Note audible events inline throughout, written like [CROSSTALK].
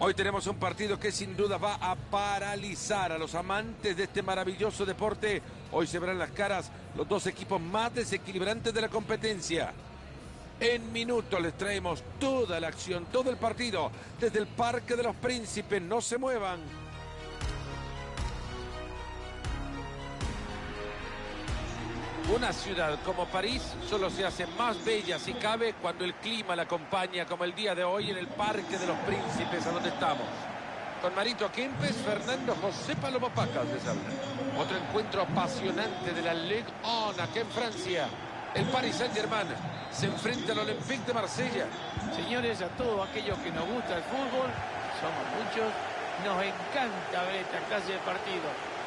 Hoy tenemos un partido que sin duda va a paralizar a los amantes de este maravilloso deporte. Hoy se verán las caras los dos equipos más desequilibrantes de la competencia. En minutos les traemos toda la acción, todo el partido, desde el Parque de los Príncipes. No se muevan. Una ciudad como París solo se hace más bella si cabe cuando el clima la acompaña como el día de hoy en el Parque de los Príncipes a donde estamos. Con Marito Kempes, Fernando José Palomo Pacas les habla. Otro encuentro apasionante de la Ligue 1 aquí en Francia. El Paris Saint-Germain se enfrenta al Olympique de Marsella. Señores, a todos aquellos que nos gusta el fútbol, somos muchos, nos encanta ver esta clase de partido.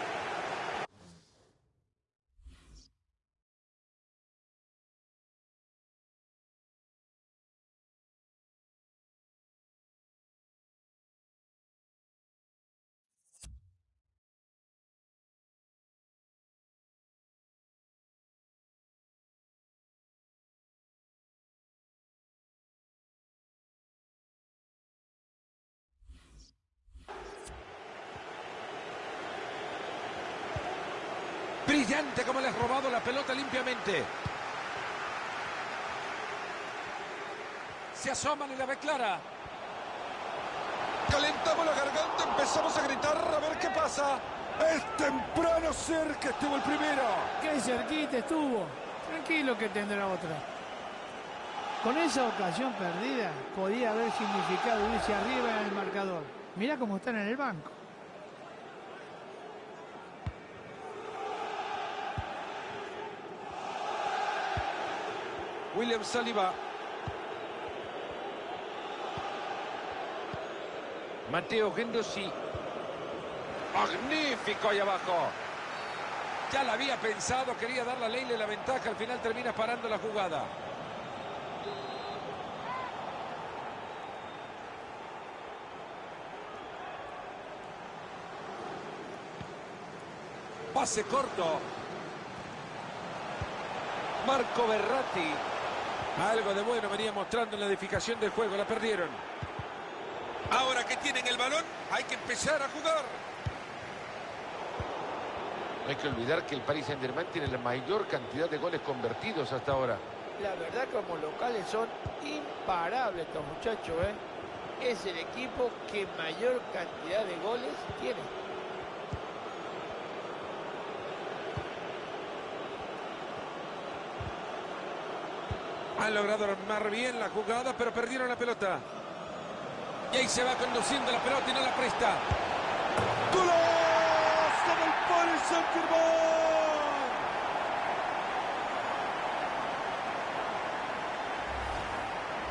Brillante como le has robado la pelota limpiamente. Se asoman y la ve clara. Calentamos la garganta, empezamos a gritar a ver qué pasa. Es temprano cerca estuvo el primero. Qué cerquita estuvo. Tranquilo que tendrá otra. Con esa ocasión perdida, podía haber significado irse arriba en el marcador. Mira cómo están en el banco. William Saliba. Mateo Gendosi. Magnífico ahí abajo. Ya la había pensado, quería dar la ley la ventaja, al final termina parando la jugada. Pase corto. Marco Berratti. Algo de bueno venía mostrando en la edificación del juego. La perdieron. Ahora que tienen el balón, hay que empezar a jugar. No hay que olvidar que el Paris Saint-Germain tiene la mayor cantidad de goles convertidos hasta ahora. La verdad como locales son imparables estos muchachos, ¿eh? Es el equipo que mayor cantidad de goles tiene. Han logrado armar bien la jugada, pero perdieron la pelota. Y ahí se va conduciendo la pelota y no la presta. ¡Golazo del Paris Saint-Germain!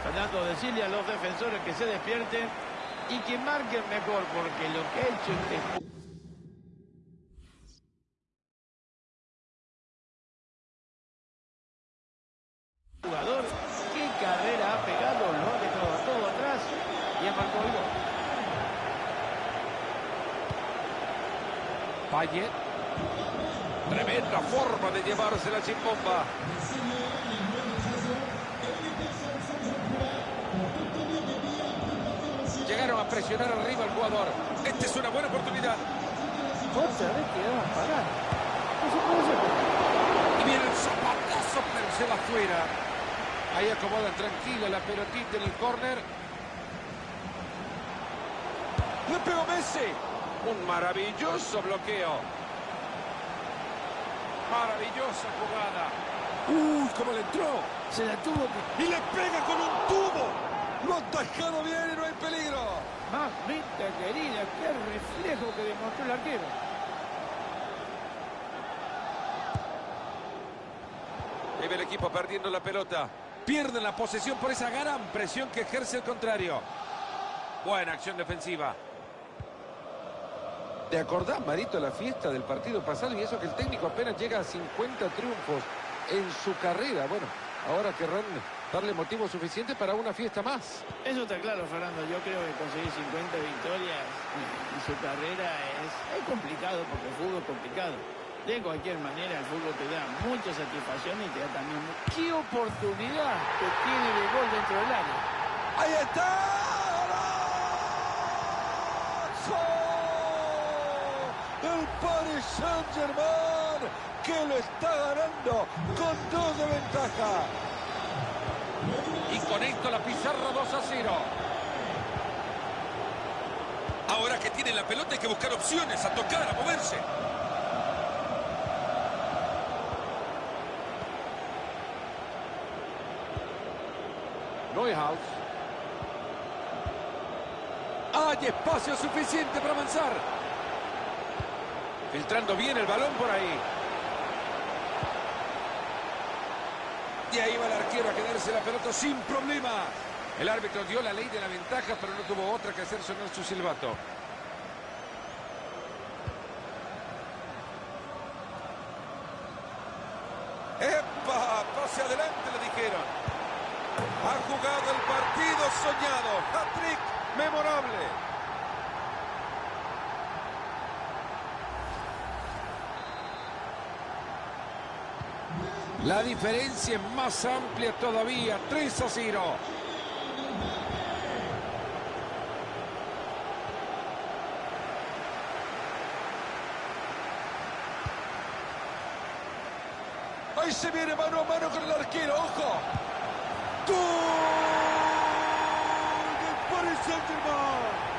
Fernando, decirle a los defensores que se despierten y que marquen mejor, porque lo que ha hecho este jugador, qué carrera ha pegado, lo ha dejado a todo atrás y ha marcado el gol. Payet. Tremenda forma de llevarse la chimbomba. Llegaron a presionar arriba al jugador. Esta es una buena oportunidad. Otra vez quedaban parados. No se puede hacer. Y viene el zapatazo, pero se va afuera. Ahí acomodan tranquila la pelotita en el córner. Le pegó Messi. Un maravilloso bloqueo. Maravillosa jugada. Uy, cómo le entró. Se la tuvo que... Y le pega con un tubo. Lo ha atajado bien y no hay peligro. Mamita querida, qué reflejo que demostró el arquero. El equipo perdiendo la pelota. Pierden la posesión por esa gran presión que ejerce el contrario. Buena acción defensiva. ¿Te acordás, Marito, la fiesta del partido pasado? Y eso que el técnico apenas llega a 50 triunfos en su carrera. Bueno, ahora querrán darle motivo suficiente para una fiesta más. Eso está claro, Fernando. Yo creo que conseguir 50 victorias en su carrera es, es complicado porque el fútbol es complicado de cualquier manera el fútbol te da mucha satisfacción y te da también... ¡Qué oportunidad que tiene de gol dentro del área! ¡Ahí está! ¡El Paris Saint-Germain que lo está ganando con dos de ventaja! Y con esto la pizarra 2 a 0. Ahora que tienen la pelota hay que buscar opciones, a tocar, a moverse. Hay espacio suficiente para avanzar. Filtrando bien el balón por ahí. Y ahí va el arquero a quedarse la pelota sin problema. El árbitro dio la ley de la ventaja, pero no tuvo otra que hacer sonar su silbato. ¡Epa! Pase adelante, le dijeron. Ha jugado el partido soñado. Hat-trick memorable. La diferencia es más amplia todavía. 3 a 0. Ahí se viene mano a mano con el arquero. ¡Ojo! ¡Gol! ¡Del Paris Saint-Germain!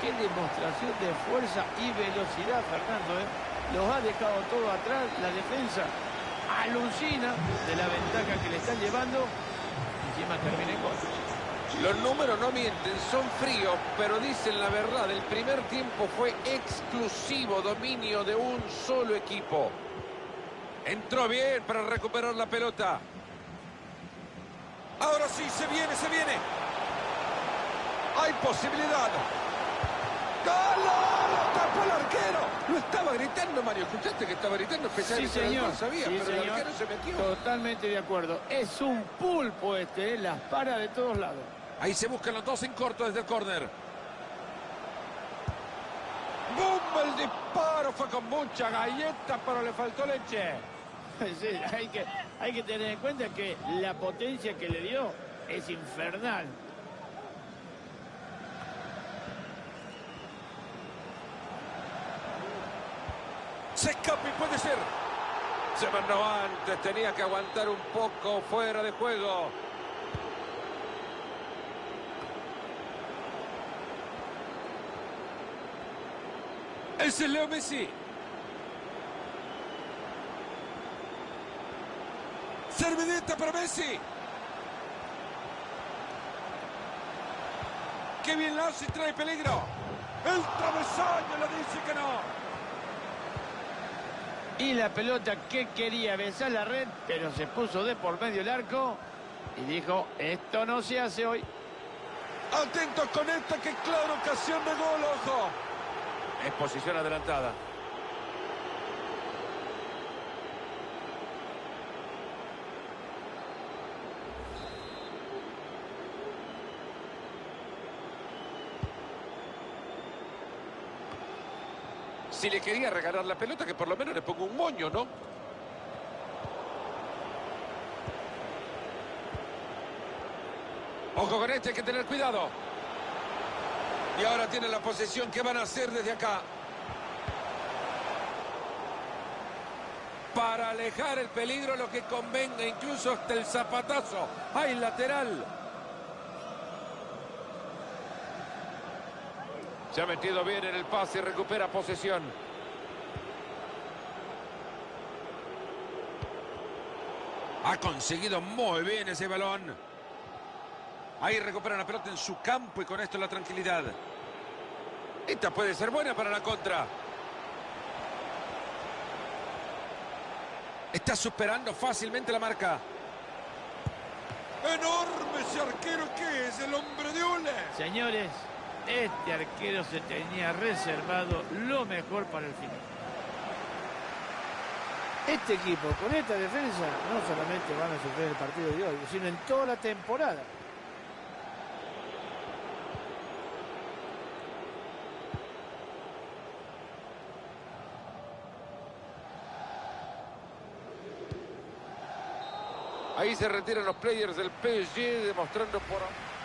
Qué demostración de fuerza y velocidad, Fernando. ¿eh? Los ha dejado todo atrás, la defensa alucina de la ventaja que le están llevando. Encima termina en gol. Los números no mienten, son fríos, pero dicen la verdad. El primer tiempo fue exclusivo dominio de un solo equipo. Entró bien para recuperar la pelota. Ahora sí, se viene, se viene. Hay posibilidad. ¡Gol! ¡Lo tapó el arquero! Lo estaba gritando, Mario. ¿Escuchaste que estaba gritando? Sí, Especialmente señor. sabía, Sí, pero el señor. arquero se metió. Totalmente de acuerdo. Es un pulpo este, ¿eh? las para de todos lados. Ahí se buscan los dos en corto desde el córner. ¡Bum! El disparo fue con mucha galleta, pero le faltó leche. [LAUGHS] Sí, hay, que, hay que tener en cuenta que la potencia que le dio es infernal. Se escapa y puede ser. Se mandó antes, tenía que aguantar un poco fuera de juego. Es Leo Messi. Servidita para Messi. Qué bien la hace y trae peligro. El travesaño le dice que no. Y la pelota que quería besar la red, pero se puso de por medio el arco y dijo, esto no se hace hoy. Atentos con esta que clara ocasión de gol, ojo. Es posición adelantada. Si le quería regalar la pelota, que por lo menos le ponga un moño, ¿no? Ojo con este, hay que tener cuidado. Y ahora tiene la posesión. ¿Qué van a hacer desde acá? Para alejar el peligro, lo que convenga, incluso hasta el zapatazo. ¡Hay lateral! Se ha metido bien en el pase y recupera posesión. Ha conseguido muy bien ese balón. Ahí recupera la pelota en su campo y con esto la tranquilidad. Esta puede ser buena para la contra. Está superando fácilmente la marca. Enorme ese arquero que es el hombre de Ole. Señores, este arquero se tenía reservado lo mejor para el final. Este equipo, con esta defensa, no solamente van a sufrir el partido de hoy, sino en toda la temporada. Ahí se retiran los players del PSG demostrando por...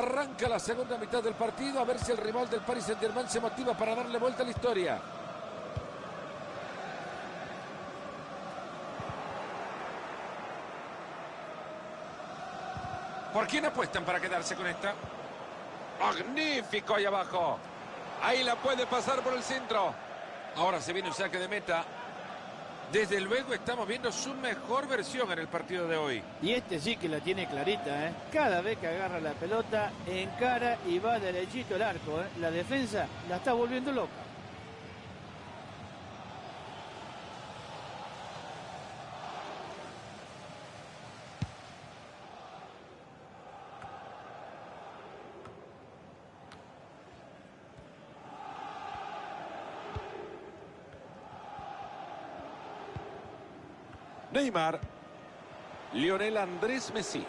Arranca la segunda mitad del partido a ver si el rival del Paris Saint-Germain se motiva para darle vuelta a la historia. ¿Por quién apuestan para quedarse con esta? Magnífico ahí abajo. Ahí la puede pasar por el centro. Ahora se viene un saque de meta. Desde luego estamos viendo su mejor versión en el partido de hoy. Y este sí que la tiene clarita, ¿eh? Cada vez que agarra la pelota, encara y va derechito el arco, ¿eh? La defensa la está volviendo loca. Neymar. Lionel Andrés Messi.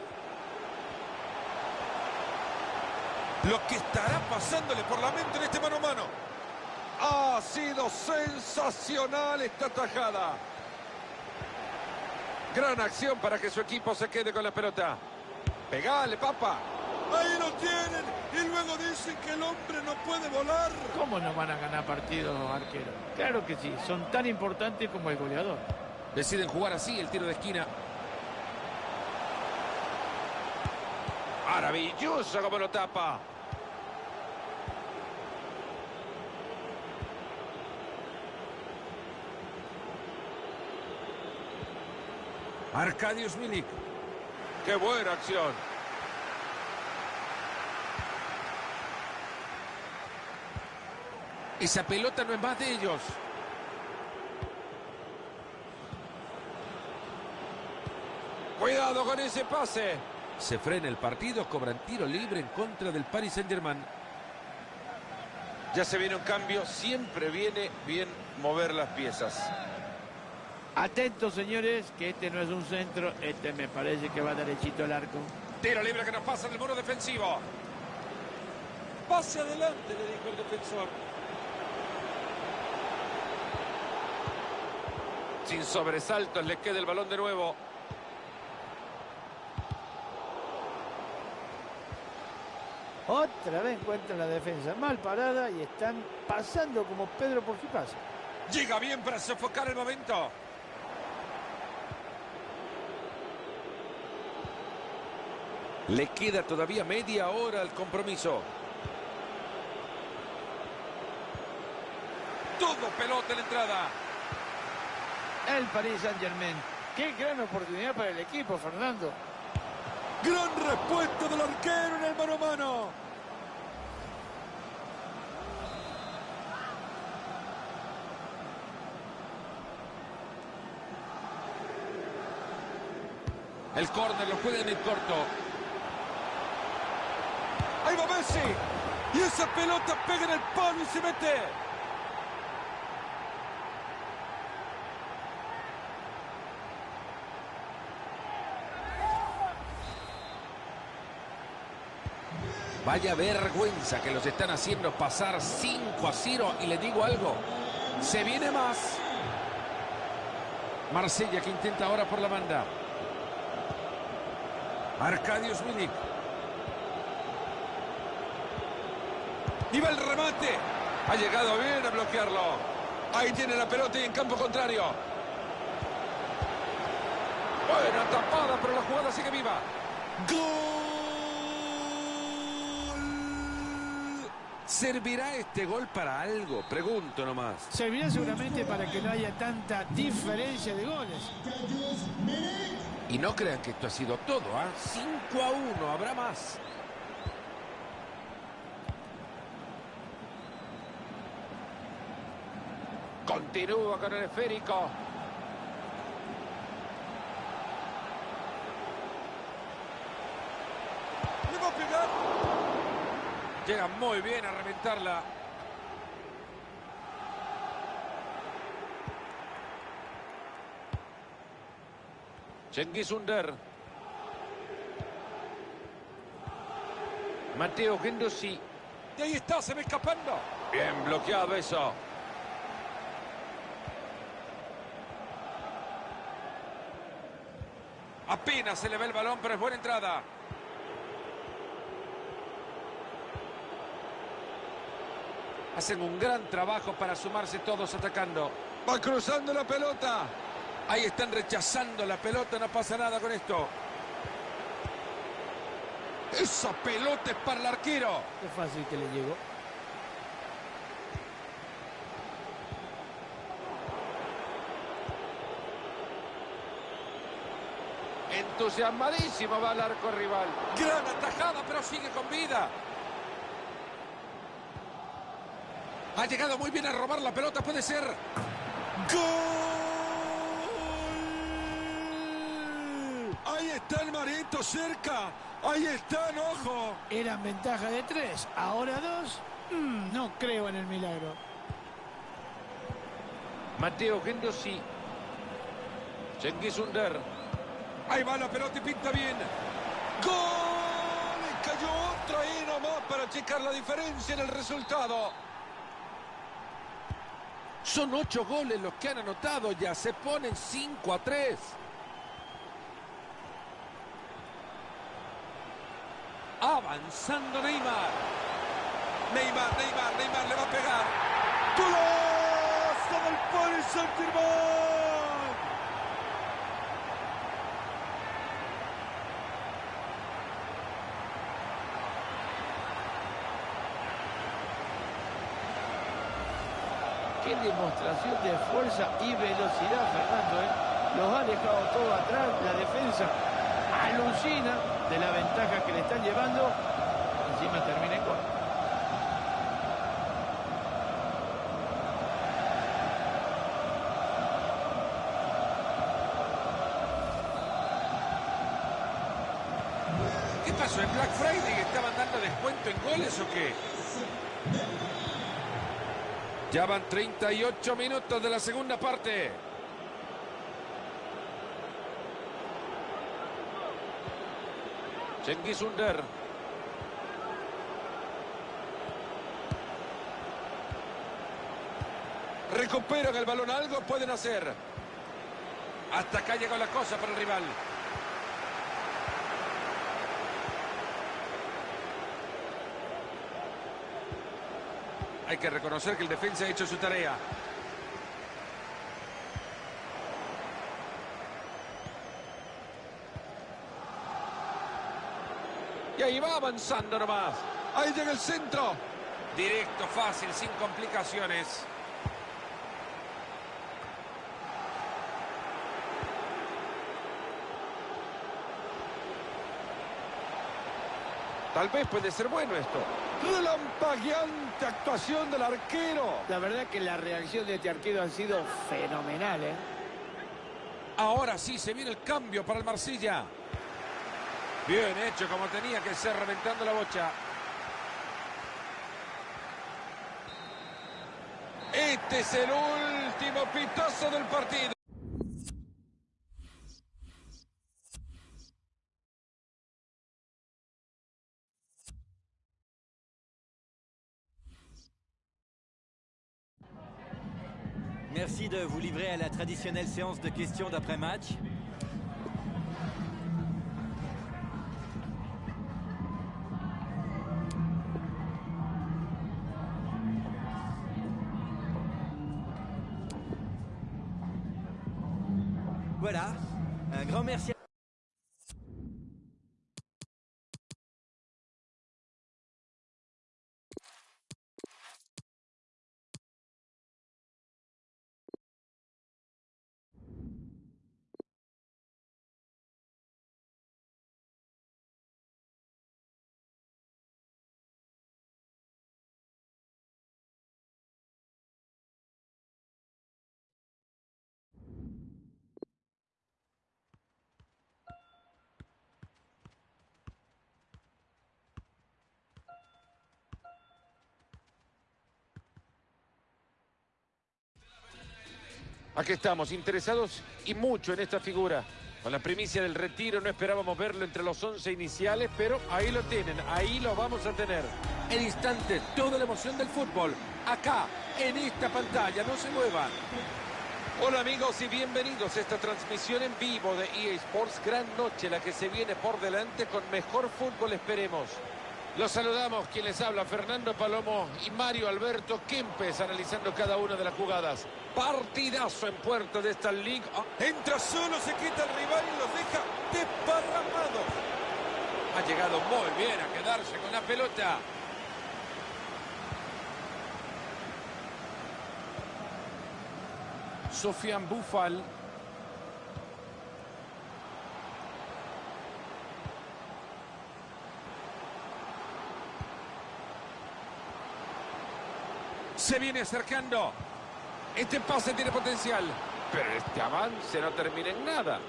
Lo que estará pasándole por la mente en este mano a mano. Ha sido sensacional esta tajada. Gran acción para que su equipo se quede con la pelota. Pegale, papa. Ahí lo tienen. Y luego dicen que el hombre no puede volar. ¿Cómo no van a ganar partidos, arqueros? Claro que sí, son tan importantes como el goleador. Deciden jugar así el tiro de esquina. Maravilloso como lo tapa. Arcadius Milik. ¡Qué buena acción! Esa pelota no es más de ellos. Cuidado con ese pase. Se frena el partido, cobran tiro libre en contra del Paris Saint-Germain. Ya se viene un cambio, siempre viene bien mover las piezas. Atentos, señores, que este no es un centro, este me parece que va derechito al arco. Tiro libre que nos pasa del muro defensivo. Pase adelante, le dijo el defensor. Sin sobresaltos, le queda el balón de nuevo. Otra vez encuentran la defensa mal parada y están pasando como Pedro por su casa. Llega bien para sofocar el momento. Le queda todavía media hora al compromiso. Todo pelota en la entrada. El Paris Saint-Germain. Qué gran oportunidad para el equipo, Fernando. Gran respuesta del arquero en el mano a mano. El córner lo puede en el corto. Ahí va Messi. Y esa pelota pega en el palo y se mete. Vaya vergüenza que los están haciendo pasar 5 a 0. Y le digo algo, se viene más. Marsella que intenta ahora por la banda. Arcadius Milik. Va el remate. Ha llegado bien a bloquearlo. Ahí tiene la pelota y en campo contrario. Buena tapada, pero la jugada sigue viva. ¡Gol! ¿Servirá este gol para algo? Pregunto nomás. Servirá seguramente para que no haya tanta diferencia de goles. Y no crean que esto ha sido todo, ¿ah? 5 a 1, habrá más. Continúa con el esférico. Le va a pegar. Llega muy bien a reventarla. Cengiz Under. Mateo Gendosi. Y ahí está, se va escapando. Bien bloqueado eso. Apenas se le ve el balón, pero es buena entrada. Hacen un gran trabajo para sumarse todos atacando. Va cruzando la pelota. Ahí están rechazando la pelota, no pasa nada con esto. Esa pelota es para el arquero. Qué fácil que le llegó. Entusiasmadísimo va al arco rival. Gran atajada, pero sigue con vida. Ha llegado muy bien a robar la pelota, puede ser. ¡Gol! Ahí está el Marito cerca. Ahí están, ojo. Eran ventaja de tres, ahora dos. Mm, no creo en el milagro. Mateo Gendosi. Cengiz Under. Ahí va la pelota y pinta bien. ¡Gol! Y cayó otro ahí nomás para checar la diferencia en el resultado. Son ocho goles los que han anotado ya. Se ponen 5 a 3. Avanzando Neymar. Neymar, Neymar, Neymar le va a pegar. ¡Golazo del Paris Saint-Germain! Demostración de fuerza y velocidad, Fernando. ¿eh? Los ha dejado todo atrás. La defensa alucina de la ventaja que le están llevando. Encima termina en gol. ¿Qué pasó? ¿En Black Friday estaban dando descuento en goles o qué? Ya van 38 minutos de la segunda parte. Cengiz Under. Recuperan el balón, algo pueden hacer. Hasta acá llegó la cosa para el rival. Hay que reconocer que el defensa ha hecho su tarea. Y ahí va avanzando nomás. Ahí llega el centro. Directo, fácil, sin complicaciones. Tal vez puede ser bueno esto. Relampagueante actuación del arquero. La verdad que la reacción de este arquero ha sido fenomenal. ¿eh? Ahora sí se viene el cambio para el Marsella. Bien hecho como tenía que ser reventando la bocha. Este es el último pitazo del partido. De vous livrer à la traditionnelle séance de questions d'après-match. Aquí estamos, interesados y mucho en esta figura. Con la primicia del retiro no esperábamos verlo entre los 11 iniciales, pero ahí lo tienen, ahí lo vamos a tener. En instante, toda la emoción del fútbol, acá, en esta pantalla, no se muevan. Hola amigos y bienvenidos a esta transmisión en vivo de EA Sports. Gran noche la que se viene por delante con mejor fútbol, esperemos. Los saludamos, quien les habla, Fernando Palomo y Mario Alberto Kempes, analizando cada una de las jugadas. Partidazo en puerta de esta. Ah, Entra solo, se quita el rival y los deja desparramados. Ha llegado muy bien a quedarse con la pelota. Sofian Bufal. Se viene acercando. Este pase tiene potencial. Pero este avance no termina en nada.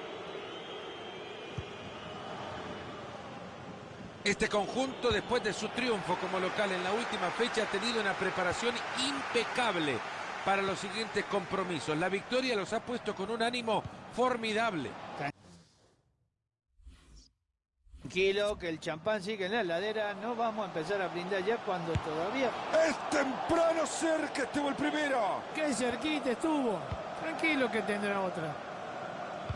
Este conjunto, después de su triunfo como local en la última fecha, ha tenido una preparación impecable para los siguientes compromisos. La victoria los ha puesto con un ánimo formidable. Tranquilo, que el champán sigue en la heladera. No vamos a empezar a brindar ya cuando todavía... Es temprano cerca, estuvo el primero. Qué cerquita estuvo. Tranquilo que tendrá otra.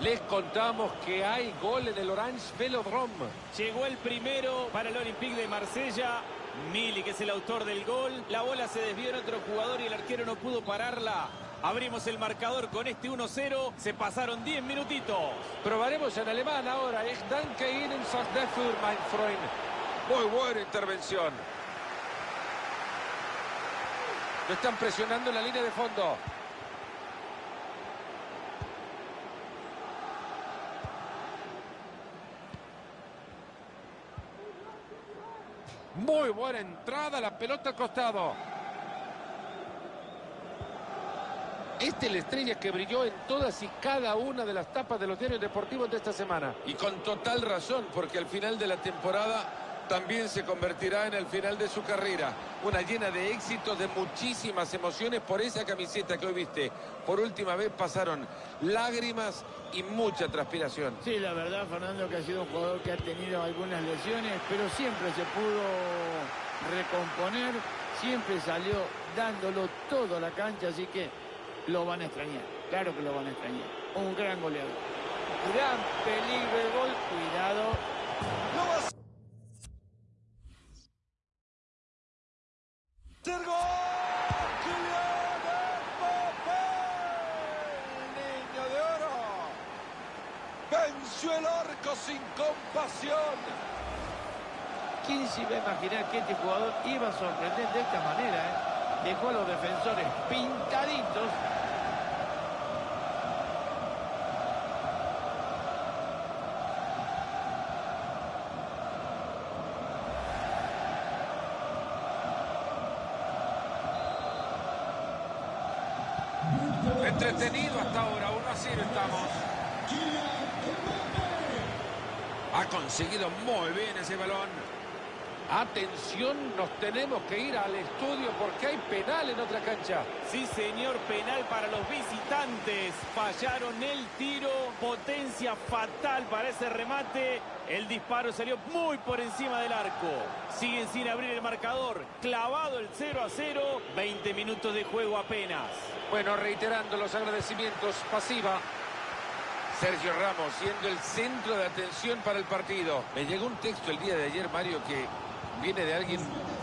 Les contamos que hay gol en el Orange Velodrome. Llegó el primero para el Olympique de Marsella. Mili, que es el autor del gol. La bola se desvió en otro jugador y el arquero no pudo pararla. Abrimos el marcador con este 1-0. Se pasaron 10 minutitos. Probaremos en alemán ahora. Ich danke Ihnen, sagt dafür, mein Freund. Muy buena intervención. Lo están presionando en la línea de fondo. Muy buena entrada, la pelota al costado. Este es la estrella que brilló en todas y cada una de las tapas de los diarios deportivos de esta semana. Y con total razón, porque al final de la temporada también se convertirá en el final de su carrera. Una llena de éxitos, de muchísimas emociones por esa camiseta que hoy viste. Por última vez pasaron lágrimas y mucha transpiración. Sí, la verdad, Fernando, que ha sido un jugador que ha tenido algunas lesiones, pero siempre se pudo recomponer, siempre salió dándolo todo a la cancha, así que lo van a extrañar, claro que lo van a extrañar. Un gran goleador. Gran peligro el gol, cuidado. No va a ser gol. Kylian Mbappé, el niño de oro. Venció el arco sin compasión. ¿Quién se iba a imaginar que este jugador iba a sorprender de esta manera? eh? Dejó a los defensores pintaditos. Entretenido hasta ahora, 1 a 0 estamos. Ha conseguido muy bien ese balón. Atención, nos tenemos que ir al estudio porque hay penal en otra cancha. Sí, señor, penal para los visitantes. Fallaron el tiro, potencia fatal para ese remate. El disparo salió muy por encima del arco. Siguen sin abrir el marcador. Clavado el 0 a 0. 20 minutos de juego apenas. Bueno, reiterando los agradecimientos, pasiva. Sergio Ramos siendo el centro de atención para el partido. Me llegó un texto el día de ayer, Mario, que viene de alguien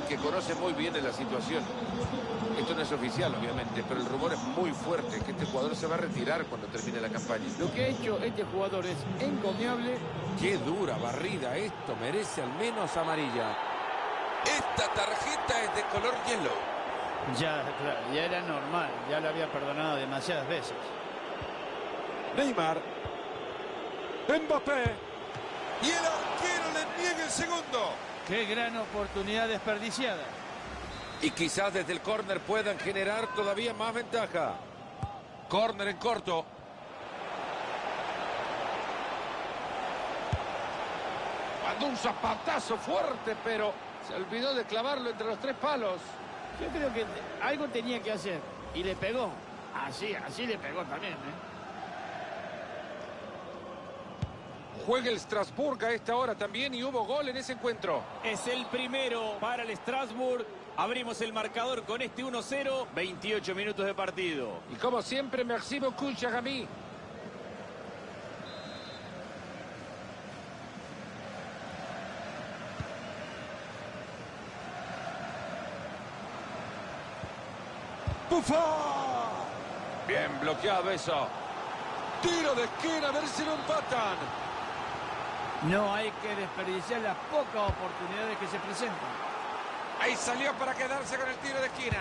que conoce muy bien de la situación. Esto no es oficial, obviamente, pero el rumor es muy fuerte que este jugador se va a retirar cuando termine la campaña. Lo que ha hecho este jugador es encomiable. Qué dura barrida esto, merece al menos amarilla. Esta tarjeta es de color hielo. Ya, claro, ya era normal, ya lo había perdonado demasiadas veces. Neymar. Mbappé. Y el arquero le niega el segundo. Qué gran oportunidad desperdiciada. Y quizás desde el córner puedan generar todavía más ventaja. Córner en corto. Mandó un zapatazo fuerte, pero se olvidó de clavarlo entre los tres palos. Yo creo que algo tenía que hacer y le pegó. Así, así le pegó también, ¿eh? Juega el Strasbourg a esta hora también y hubo gol en ese encuentro. Es el primero para el Strasbourg. Abrimos el marcador con este 1-0, 28 minutos de partido. Y como siempre, merci beaucoup, Chagami. Bien bloqueado eso. Tiro de esquina, a ver si lo empatan. No hay que desperdiciar las pocas oportunidades que se presentan. Ahí salió para quedarse con el tiro de esquina.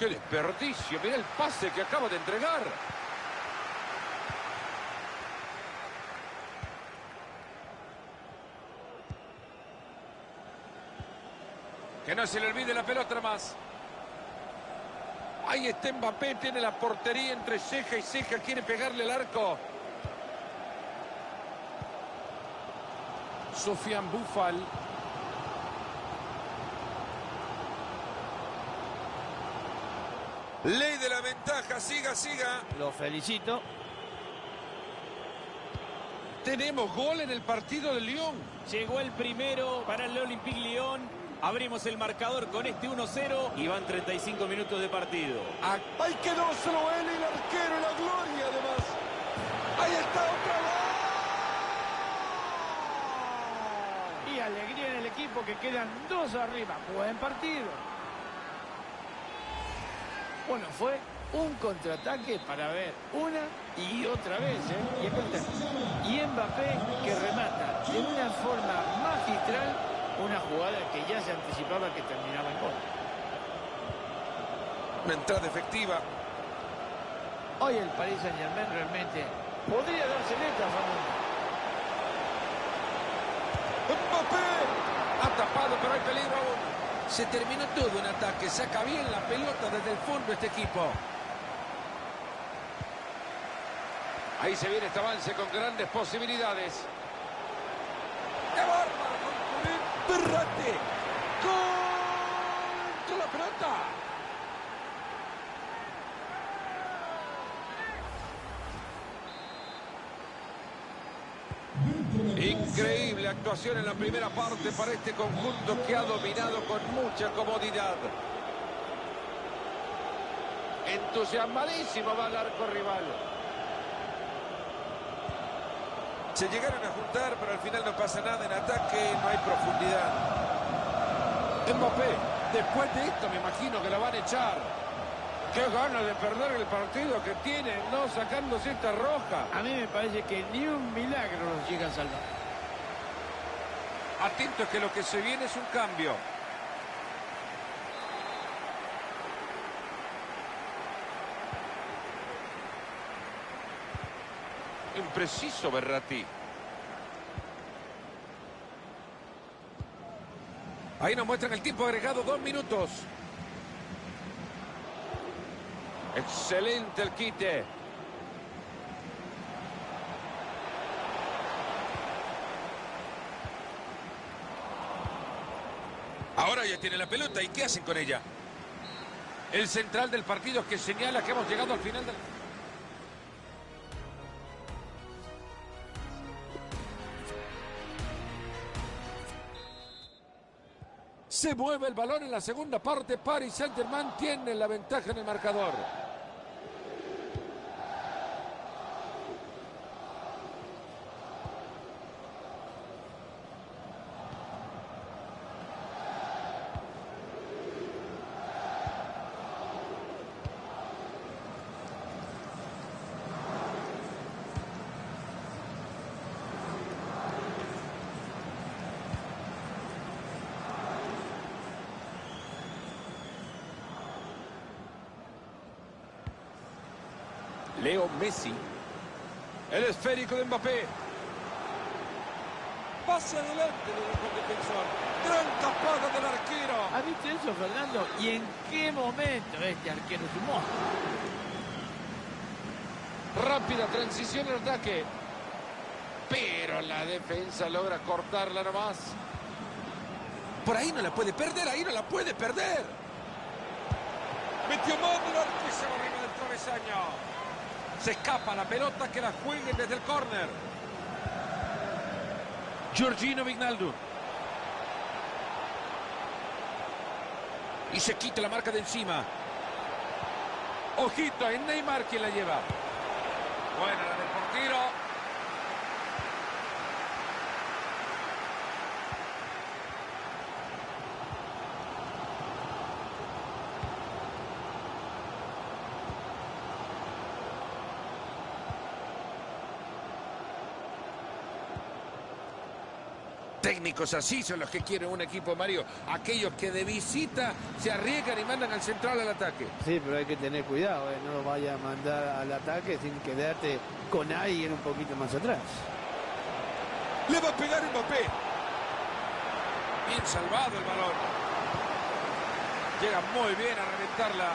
¡Qué desperdicio! Mira el pase que acaba de entregar. Que no se le olvide la pelota más. Ahí está Mbappé, tiene la portería entre ceja y ceja, quiere pegarle el arco. Sofian Bufal. Ley de la ventaja, siga, siga. Lo felicito. Tenemos gol en el partido de Lyon. Llegó el primero para el Olympique Lyon. Abrimos el marcador con este 1-0 y van 35 minutos de partido. Ahí quedó solo él el arquero la gloria además. Ahí está otra vez. Y alegría en el equipo que quedan dos arriba. Buen partido. Bueno, fue un contraataque para ver una y otra vez. ¿eh? Y, acá está. y Mbappé que remata de una forma magistral una jugada que ya se anticipaba que terminaba en gol. Una entrada efectiva. Hoy el Paris Saint Germain realmente podría darse letra, Fernando. Mbappé. Ha tapado, pero hay peligro aún. Se terminó todo en ataque. Saca bien la pelota desde el fondo este equipo. Ahí se viene este avance con grandes posibilidades. ¡Qué bárbaro! Berrate. ¡Gol! ¡Con la pelota! Increíble actuación en la primera parte para este conjunto que ha dominado con mucha comodidad. Entusiasmadísimo va al arco rival. Se llegaron a juntar, pero al final no pasa nada. En ataque no hay profundidad. Mbappé, después de esto me imagino que la van a echar. Qué ganas de perder el partido que tiene, no sacándose esta roja. A mí me parece que ni un milagro los llega a salvar. Atentos que lo que se viene es un cambio. Impreciso Berratti. Ahí nos muestran el tiempo agregado, dos minutos. Excelente el quite. Ahora ya tiene la pelota. ¿Y qué hacen con ella? El central del partido que señala que hemos llegado al final del... Se mueve el balón en la segunda parte. Paris Saint-Germain tiene la ventaja en el marcador. Leo Messi. El esférico de Mbappé. Pase adelante, dijo el defensor. Gran tapada del arquero. ¿Has visto eso, Fernando? ¿Y en qué momento este arquero sumó? Rápida transición al ataque. Pero la defensa logra cortarla nomás. Por ahí no la puede perder, ahí no la puede perder. Metió mano el arco y se va arriba del travesaño. Se escapa la pelota que la jueguen desde el córner. Giorgino Vignaldo. Y se quita la marca de encima. Ojito, es Neymar quien la lleva. Buena la del portero. Técnicos así son los que quieren un equipo, Mario. Aquellos que de visita se arriesgan y mandan al central al ataque. Sí, pero hay que tener cuidado, ¿eh? no lo vaya a mandar al ataque sin quedarte con alguien un poquito más atrás. Le va a pegar Mbappé. Bien salvado el balón. Llega muy bien a reventarla.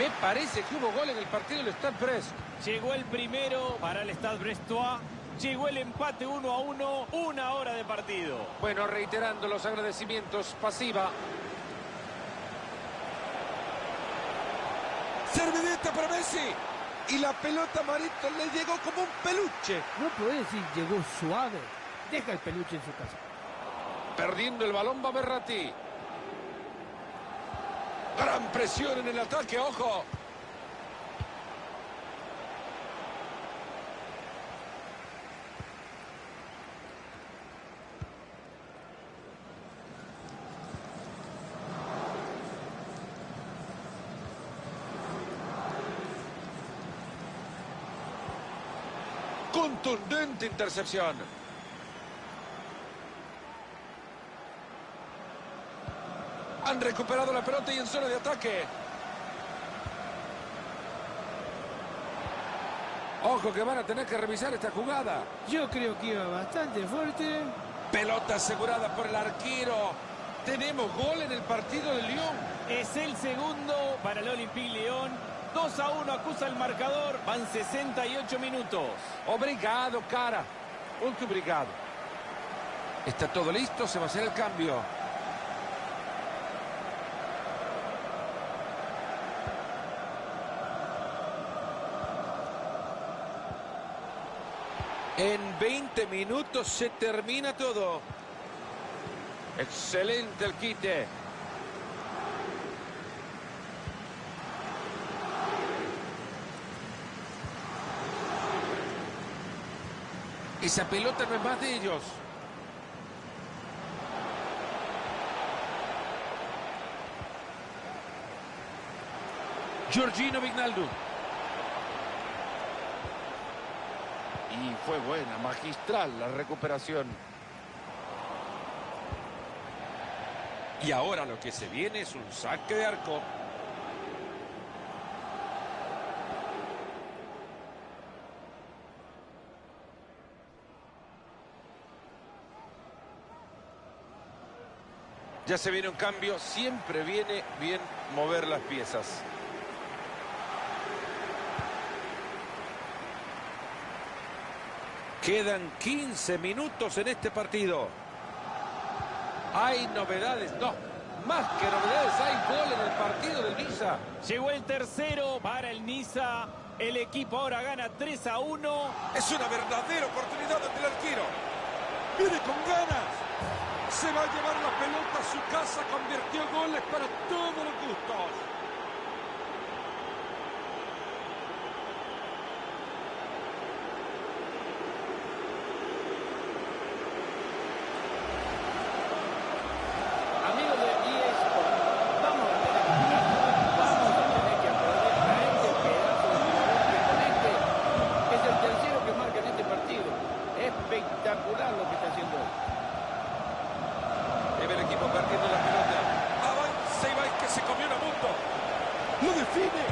Me parece que hubo gol en el partido del Stade Brest. Llegó el primero para el Stade Brestois. Llegó el empate 1 a 1. Una hora de partido. Bueno, reiterando los agradecimientos, pasiva. Servideta para Messi. Y la pelota Marito le llegó como un peluche. No puede decir llegó suave. Deja el peluche en su casa. Perdiendo el balón va Berratti. Gran presión en el ataque, ojo. Contundente intercepción. Han recuperado la pelota y en zona de ataque. Ojo que van a tener que revisar esta jugada. Yo creo que iba bastante fuerte. Pelota asegurada por el arquero. Tenemos gol en el partido del Lyon. Es el segundo para el Olympique León. 2 a 1 acusa el marcador. Van 68 minutos. Obrigado, cara. Muito obrigado. Está todo listo, se va a hacer el cambio. En 20 minutos se termina todo. Excelente el quite. Esa pelota no es más de ellos. Giorgino Vignaldo. Y fue buena, magistral la recuperación. Y ahora lo que se viene es un saque de arco. Ya se viene un cambio, siempre viene bien mover las piezas. Quedan 15 minutos en este partido. Hay novedades, no, más que novedades, hay gol en el partido del Niza. Llegó el tercero para el Niza. El equipo ahora gana 3 a 1. Es una verdadera oportunidad ante el arquero. Viene con ganas. Se va a llevar la pelota a su casa. Convirtió goles para todos los gustos. Amigos de eSport, vamos a tener que vamos a tener que aplaudir a este pedazo de jugador que con este es el tercero que marca en este partido. Espectacular lo que está haciendo hoy. Debe el equipo perdiendo la pelota. Avanza Ibai que se comió una mundo. Lo define.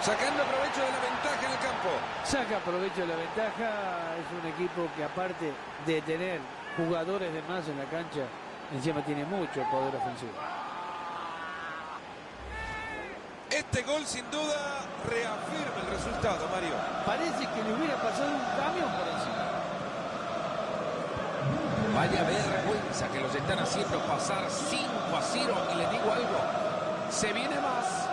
Sacando provecho de la ventaja en el campo. Saca provecho de la ventaja. Es un equipo que aparte de tener jugadores de más en la cancha, encima tiene mucho poder ofensivo. Este gol sin duda reafirma el resultado, Mario. Parece que le hubiera pasado un camión por encima. Vaya vergüenza que los están haciendo pasar 5 a 0. Y les digo algo, se viene más.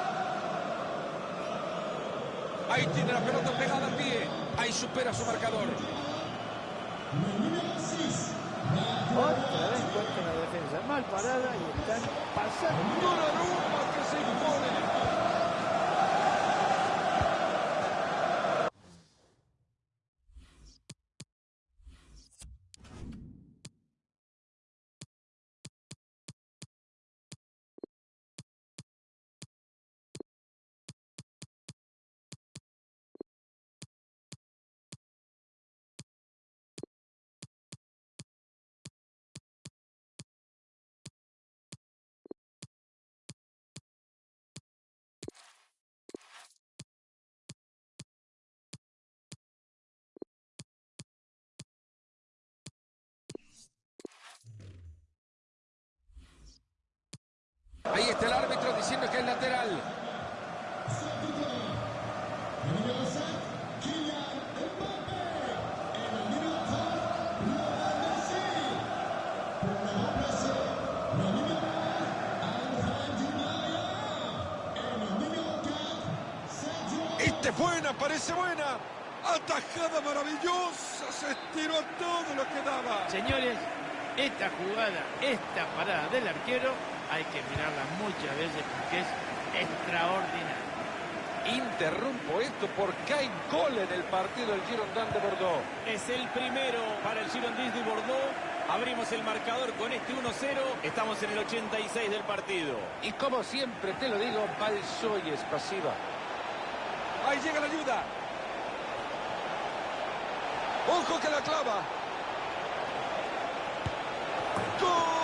Ahí tiene la pelota pegada al pie. Ahí supera su marcador. Otra vez contra la defensa. Mal parada y están pasando. Donnarumma que se impone. Ahí está el árbitro diciendo que es lateral. Esta es buena, parece buena. Atajada maravillosa, se estiró todo lo que daba. Señores, esta jugada, esta parada del arquero, hay que mirarla muchas veces porque es extraordinaria. Interrumpo esto porque hay gol en el partido del Girondin de Bordeaux. Es el primero para el Girondins de Bordeaux. Abrimos el marcador con este 1-0. Estamos en el 86 del partido. Y como siempre te lo digo, Balsoy es pasiva. Ahí llega la ayuda. Ojo que la clava. ¡Gol!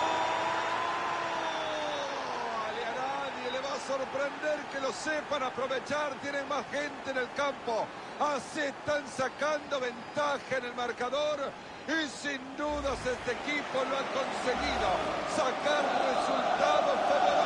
Y a nadie le va a sorprender que lo sepan aprovechar. Tienen más gente en el campo. Así están sacando ventaja en el marcador. Y sin dudas este equipo lo ha conseguido. Sacar resultados favorables.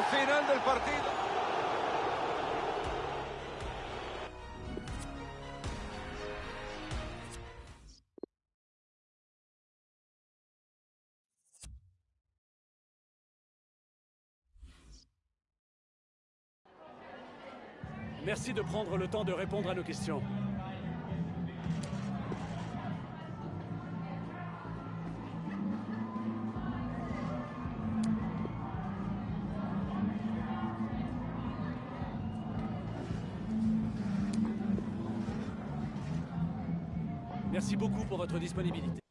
Final del partido. Merci de prendre le temps de répondre à nos questions. Disponibilité.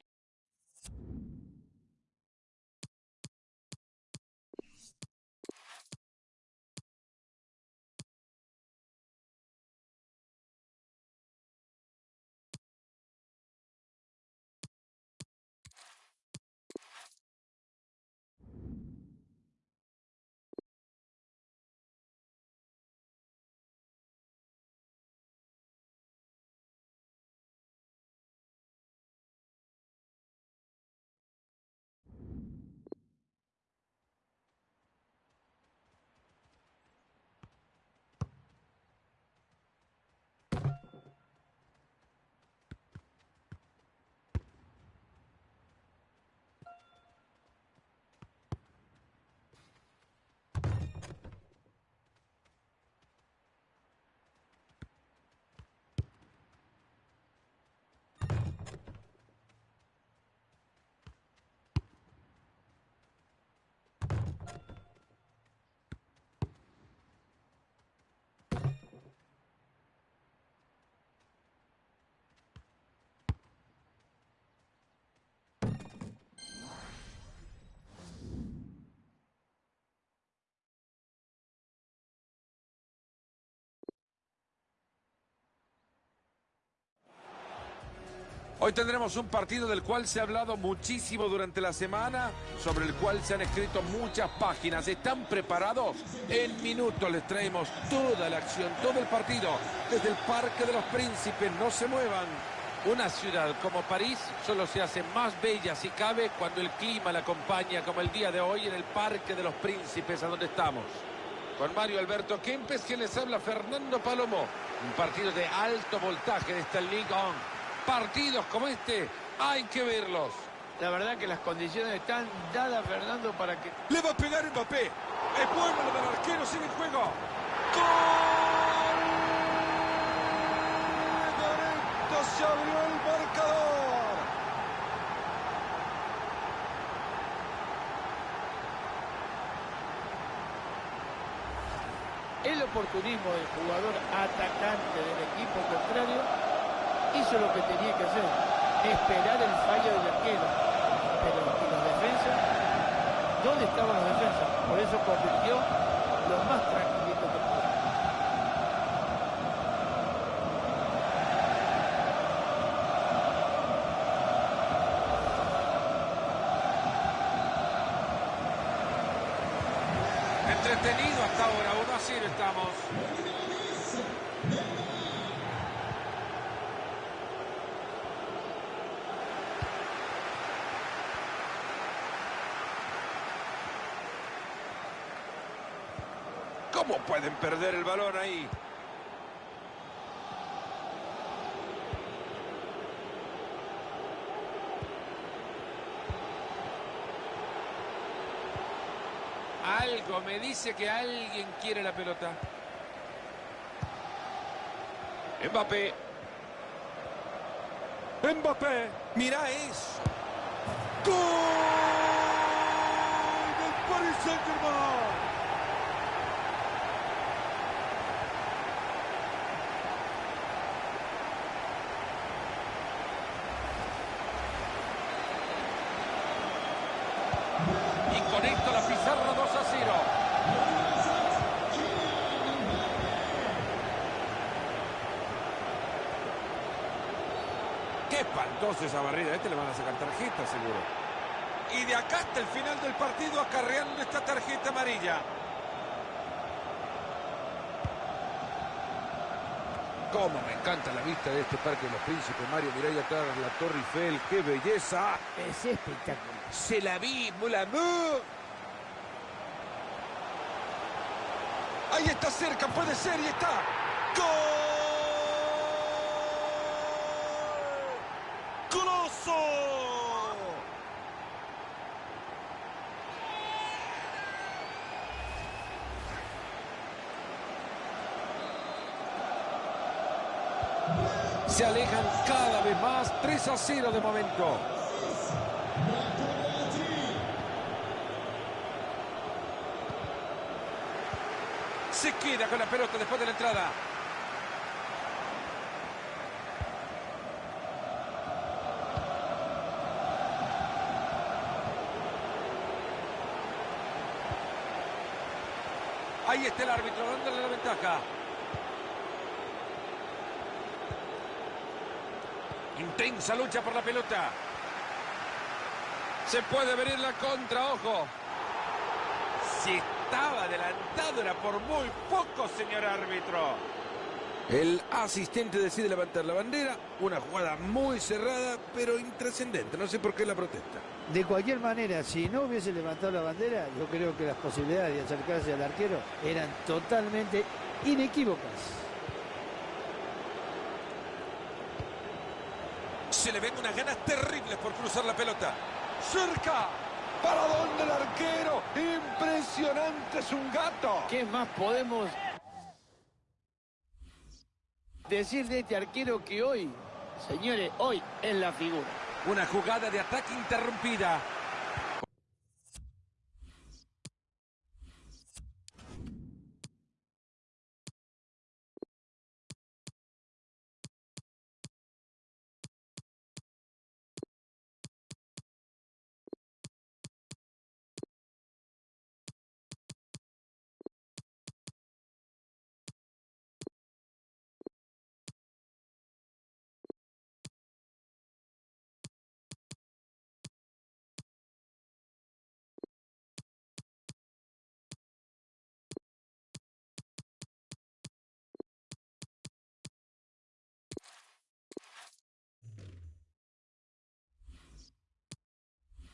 Hoy tendremos un partido del cual se ha hablado muchísimo durante la semana, sobre el cual se han escrito muchas páginas. ¿Están preparados? En minutos les traemos toda la acción, todo el partido, desde el Parque de los Príncipes. No se muevan. Una ciudad como París solo se hace más bella si cabe cuando el clima la acompaña, como el día de hoy en el Parque de los Príncipes, a donde estamos. Con Mario Alberto Kempes, que les habla Fernando Palomo. Un partido de alto voltaje de esta Ligue 1. Partidos como este hay que verlos. La verdad que las condiciones están dadas, Fernando, para que... Le va a pegar Mbappé. Es bueno lo del arquero, sigue en juego. ¡Gol! Gareto se abrió el marcador. El oportunismo del jugador atacante del equipo contrario Hizo lo que tenía que hacer, esperar el fallo del arquero. Pero los defensas, ¿dónde estaban los defensas? Por eso convirtió los más tranquilos. ¿Cómo pueden perder el balón ahí? Algo me dice que alguien quiere la pelota. Mbappé. Mbappé. Mira eso. ¡Gol del Paris Saint-Germain! Y con esto la pizarra 2 a 0. ¡Qué espantosa esa barrida! A este le van a sacar tarjeta, seguro. Y de acá hasta el final del partido acarreando esta tarjeta amarilla. Cómo me encanta la vista de este Parque de los Príncipes, Mario. Mirá ahí atrás la Torre Eiffel. ¡Qué belleza! Es espectacular. Se la vi, amour. Ahí está cerca, puede ser y está. ¡Gol! ¡Coloso! Se alejan cada vez más. 3 a 0 de momento. Se queda con la pelota después de la entrada. Ahí está el árbitro dándole la ventaja. Intensa lucha por la pelota. Se puede venir la contra, ojo. Si estaba adelantado era por muy poco, señor árbitro. El asistente decide levantar la bandera. Una jugada muy cerrada, pero intrascendente. No sé por qué la protesta. De cualquier manera, si no hubiese levantado la bandera, yo creo que las posibilidades de acercarse al arquero eran totalmente inequívocas. Se le ven unas ganas terribles por cruzar la pelota. ¡Cerca! ¿Para dónde el arquero? ¡Impresionante! ¡Es un gato! ¿Qué más podemos decir de este arquero que hoy, señores, hoy es la figura? Una jugada de ataque interrumpida.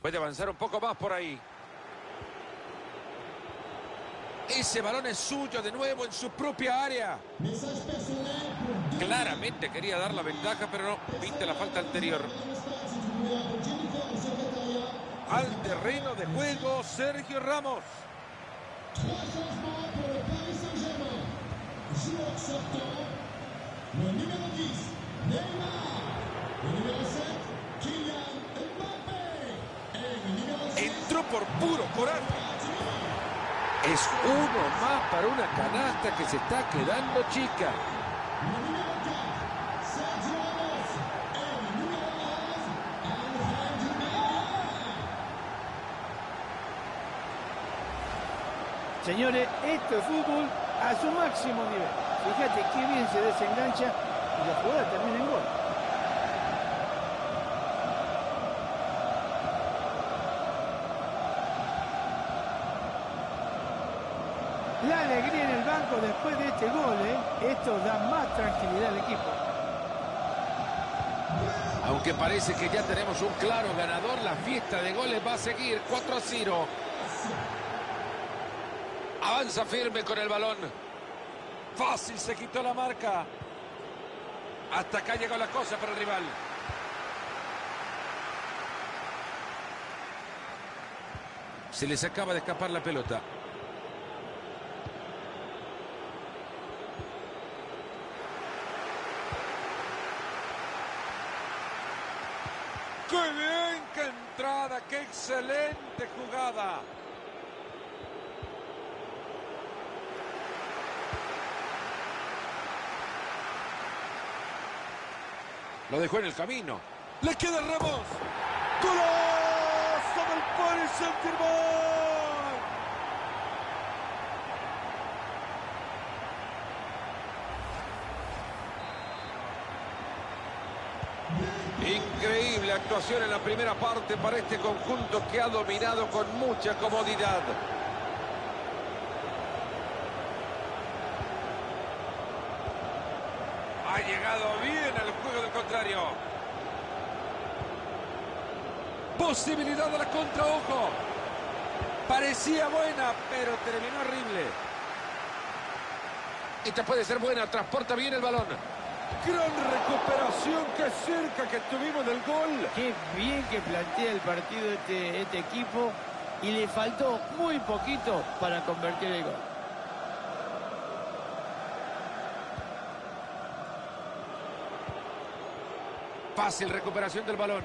Puede avanzar un poco más por ahí. Ese balón es suyo de nuevo en su propia área. Claramente quería dar la ventaja, pero no. Viste la falta anterior. Al terreno de juego, Sergio Ramos. Entró por puro coraje. Es uno más para una canasta que se está quedando chica. Señores, esto es fútbol a su máximo nivel. Fíjate qué bien se desengancha y la jugada termina en gol. Alegría en el banco después de este gol, ¿eh? esto da más tranquilidad al equipo. Aunque parece que ya tenemos un claro ganador, la fiesta de goles va a seguir 4 a 0. Avanza firme con el balón. Fácil, se quitó la marca. Hasta acá llegó la cosa para el rival. Se les acaba de escapar la pelota. ¡Qué bien! ¡Qué entrada! ¡Qué excelente jugada! Lo dejó en el camino. ¡Le queda Ramos! ¡Golazo del Paris Saint-Germain! Increíble actuación en la primera parte para este conjunto que ha dominado con mucha comodidad. Ha llegado bien al juego del contrario. Posibilidad de la contra, ojo. Parecía buena, pero terminó horrible. Esta puede ser buena, transporta bien el balón. Gran recuperación, qué cerca que tuvimos del gol. Qué bien que plantea el partido este, este equipo y le faltó muy poquito para convertir el gol. Fácil recuperación del balón.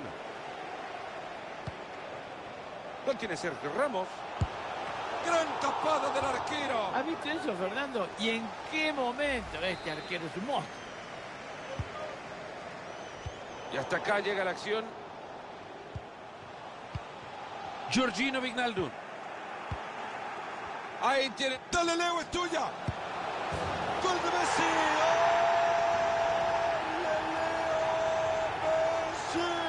Lo tiene Sergio Ramos. Gran tapada del arquero. ¿Has visto eso, Fernando? ¿Y en qué momento este arquero es un monstruo? Y hasta acá llega la acción. Giorgino Vignaldo. Ahí tiene. Dale, Leo, es tuya. Gol de Messi. ¡Ole, Leo Messi!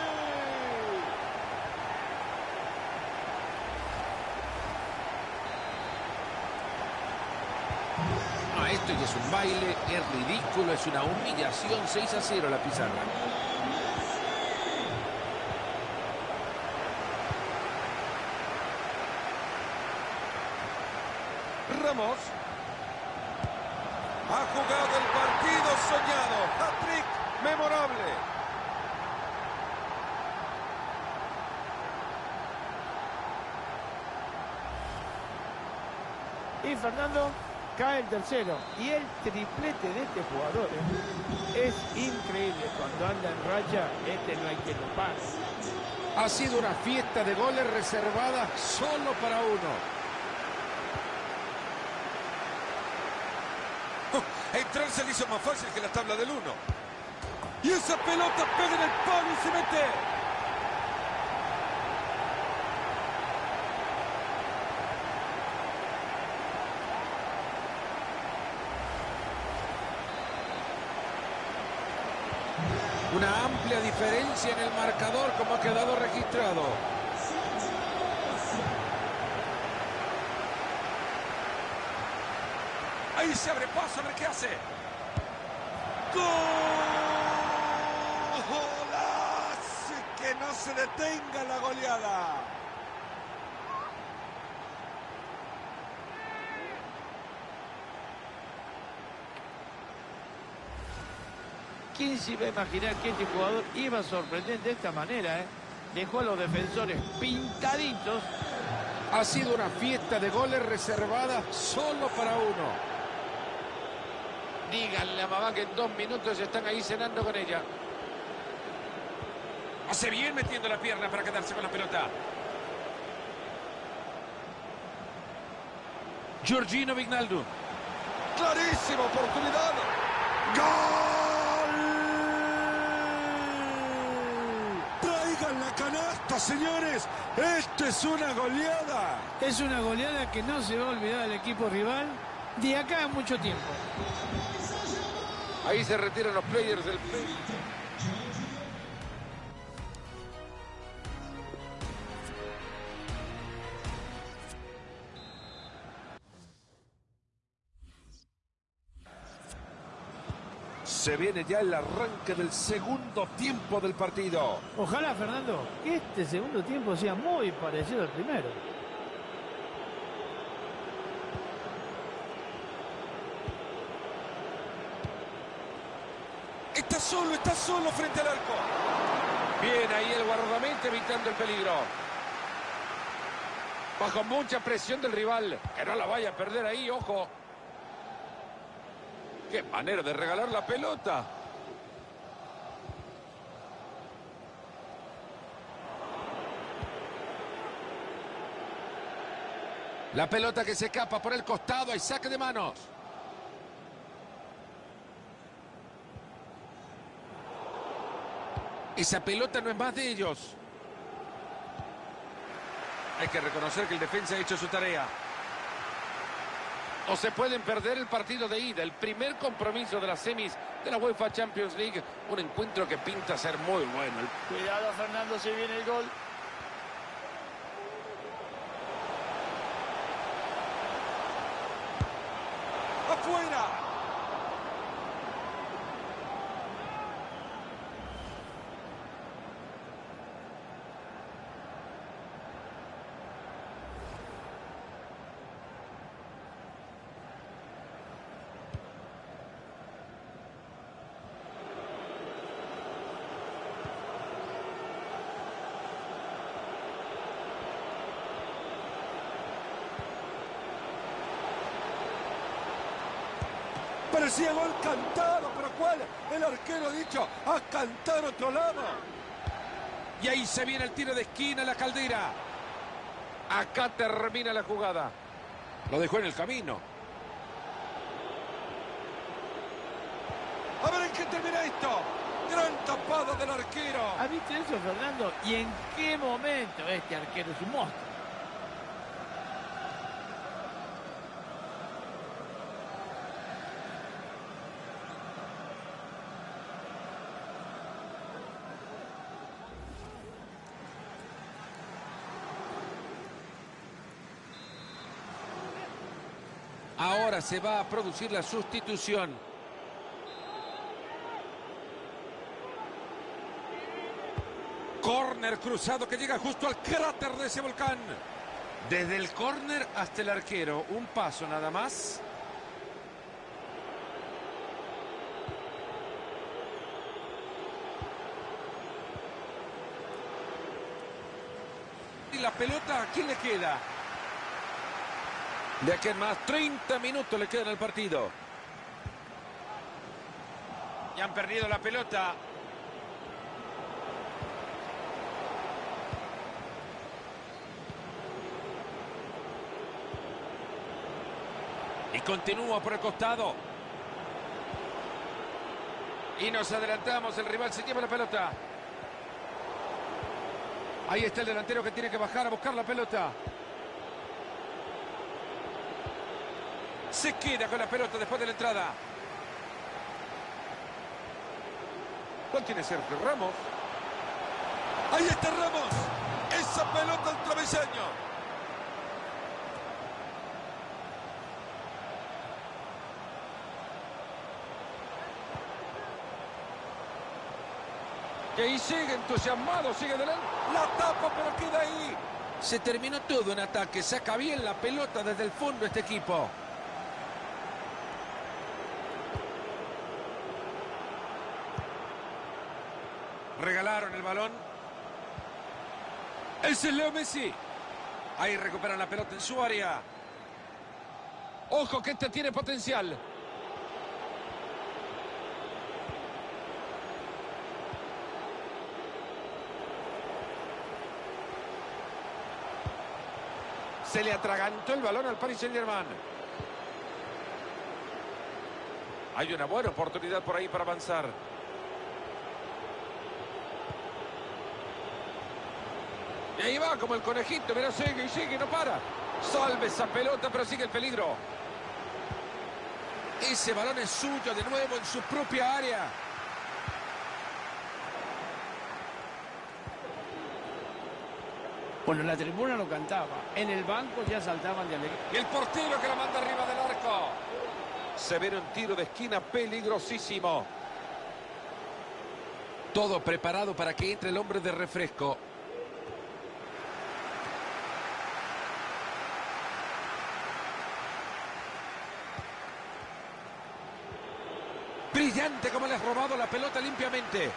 No, esto ya es un baile, es ridículo, es una humillación. 6 a 0 la pizarra. Ramos. Ha jugado el partido soñado. Hat-trick memorable. Y Fernando cae el tercero. Y el triplete de este jugador ¿eh? es increíble. Cuando anda en racha, este no hay quien lo pase. Ha sido una fiesta de goles reservada solo para uno. [LAUGHS] Entrar se le hizo más fácil que la tabla del 1. Y esa pelota pega en el palo y se mete. Una amplia diferencia en el marcador como ha quedado registrado. Ahí se abre paso, a ver qué hace. ¡Golazo! Que no se detenga la goleada. ¿Quién se iba a imaginar que este jugador iba a sorprender de esta manera? eh? Dejó a los defensores pintaditos. Ha sido una fiesta de goles reservada solo para uno. Díganle a mamá que en dos minutos están ahí cenando con ella. Hace bien metiendo la pierna para quedarse con la pelota. Giorgino Vignaldo. Clarísima oportunidad. ¡Gol! Traigan la señores. Esto es una goleada. Es una goleada que no se va a olvidar el equipo rival de acá a mucho tiempo. Ahí se retiran los players del play. Se viene ya el arranque del segundo tiempo del partido. Ojalá, Fernando, que este segundo tiempo sea muy parecido al primero. Está solo, está solo frente al arco. Bien ahí el guardamento evitando el peligro. Bajo mucha presión del rival. Que no la vaya a perder ahí, ojo. Qué manera de regalar la pelota. La pelota que se escapa por el costado. Hay saque de manos. Esa pelota no es más de ellos. Hay que reconocer que el defensa ha hecho su tarea. O se pueden perder el partido de ida, el primer compromiso de las semis de la UEFA Champions League. Un encuentro que pinta ser muy bueno. Cuidado, Fernando, si viene el gol. ¡Afuera! Parecía gol cantado, pero ¿cuál? El arquero ha dicho a cantar otro lado. Y ahí se viene el tiro de esquina, la caldera. Acá termina la jugada. Lo dejó en el camino. A ver en qué termina esto. Gran tapada del arquero. ¿Has visto eso, Fernando? ¿Y en qué momento este arquero es un monstruo? Ahora se va a producir la sustitución. Corner cruzado que llega justo al cráter de ese volcán. Desde el córner hasta el arquero, un paso nada más. Y la pelota, ¿a quién le queda? De aquí en más, 30 minutos le quedan al partido. Y han perdido la pelota. Y continúa por el costado. Y nos adelantamos, el rival se lleva la pelota. Ahí está el delantero que tiene que bajar a buscar la pelota. Se queda con la pelota después de la entrada. ¿Cuál tiene Sergio Ramos? Ahí está Ramos. Esa pelota al travesaño. Y ahí sigue entusiasmado, sigue adelante. La tapa, pero queda ahí. Se terminó todo en ataque. Saca bien la pelota desde el fondo este equipo. Regalaron el balón. Ese es Leo Messi. Ahí recuperan la pelota en su área. Ojo que este tiene potencial. Se le atragantó el balón al Paris Saint-Germain. Hay una buena oportunidad por ahí para avanzar. Y ahí va como el conejito, mira, sigue y sigue, no para. Salve esa pelota, pero sigue el peligro. Ese balón es suyo de nuevo en su propia área. Bueno, la tribuna lo cantaba. En el banco ya saltaban de alegría. Y el portero que la manda arriba del arco. Se ve un tiro de esquina peligrosísimo. Todo preparado para que entre el hombre de refresco. Como le has robado la pelota limpiamente.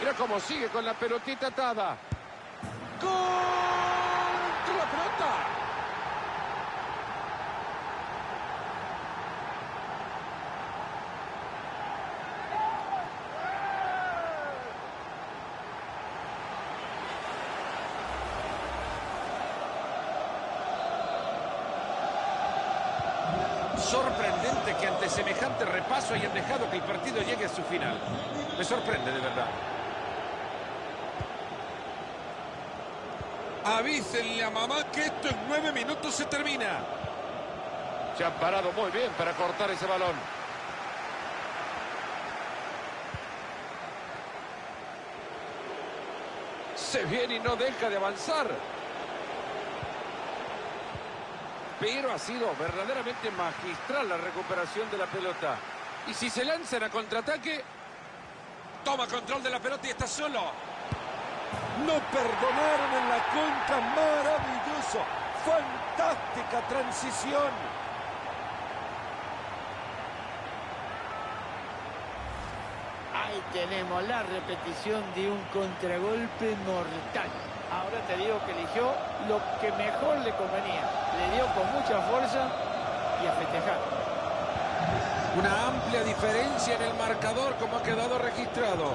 Mira cómo sigue con la pelotita atada. ¡Gol! la pelota! Que ante semejante repaso hayan dejado que el partido llegue a su final. Me sorprende de verdad. Avísenle a mamá que esto en nueve minutos se termina. Se han parado muy bien para cortar ese balón. Se viene y no deja de avanzar. Pero ha sido verdaderamente magistral la recuperación de la pelota. Y si se lanzan a contraataque, toma control de la pelota y está solo. No perdonaron en la contra, maravilloso. Fantástica transición. Ahí tenemos la repetición de un contragolpe mortal. Ahora te digo que eligió lo que mejor le convenía. Le dio con mucha fuerza y a festejar. Una amplia diferencia en el marcador como ha quedado registrado.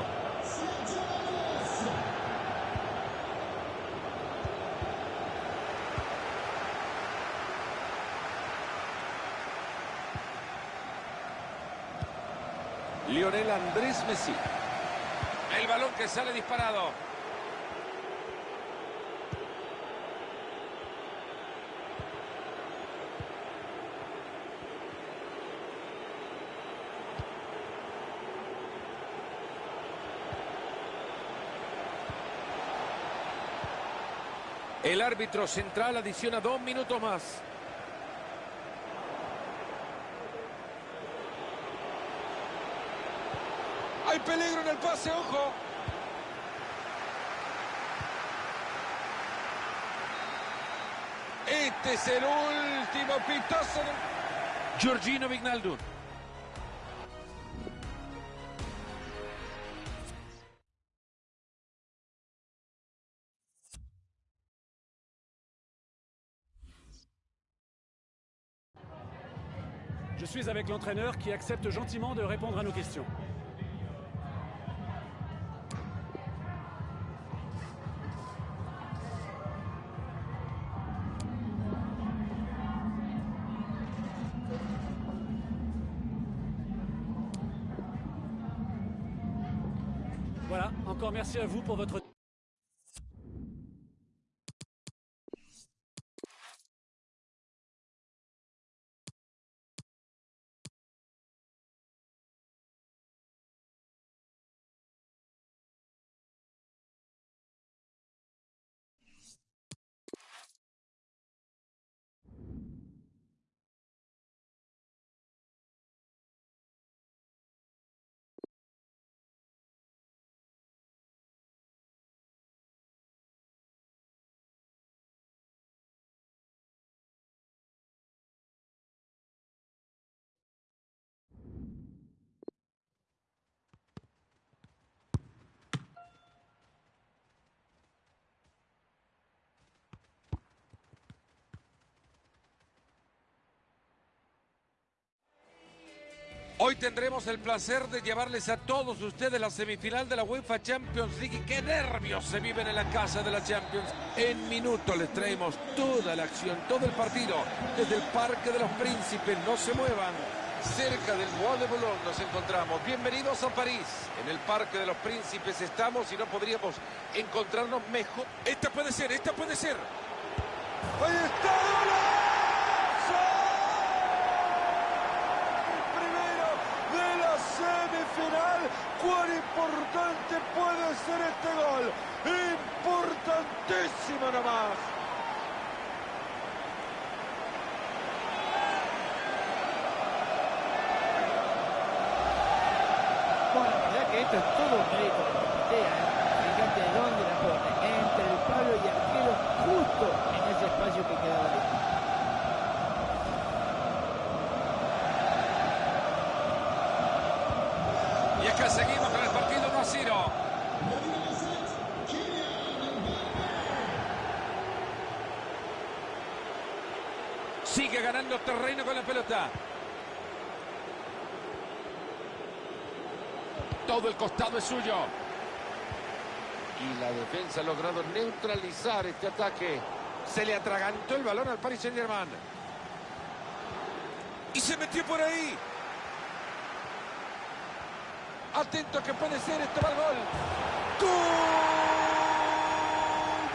Lionel Andrés Messi. El balón que sale disparado. El árbitro central adiciona dos minutos más. Hay peligro en el pase, ojo. Este es el último pitazo. Giorgino Vignaldum. Suis avec l'entraîneur qui accepte gentiment de répondre à nos questions. Voilà, encore merci à vous pour votre... Hoy tendremos el placer de llevarles a todos ustedes la semifinal de la UEFA Champions League. Y qué nervios se viven en la casa de la Champions. En minutos les traemos toda la acción, todo el partido, desde el Parque de los Príncipes. No se muevan. Cerca del Bois de Boulogne nos encontramos. Bienvenidos a París. En el Parque de los Príncipes estamos y no podríamos encontrarnos mejor. Esta puede ser, esta puede ser. Ahí está, golazo. Semifinal. Cuán importante puede ser este gol. Importantísimo nomás. Bueno, verdad que esto es todo un Patea, ¿eh? Fíjate dónde la pone, entre el palo y el arquero, justo es que seguimos con el partido 1 a 0. Sigue ganando terreno con la pelota. Todo el costado es suyo. Y la defensa ha logrado neutralizar este ataque. Se le atragantó el balón al Paris Saint-Germain. Y se metió por ahí. Atento que puede ser, este va el gol. ¡Gol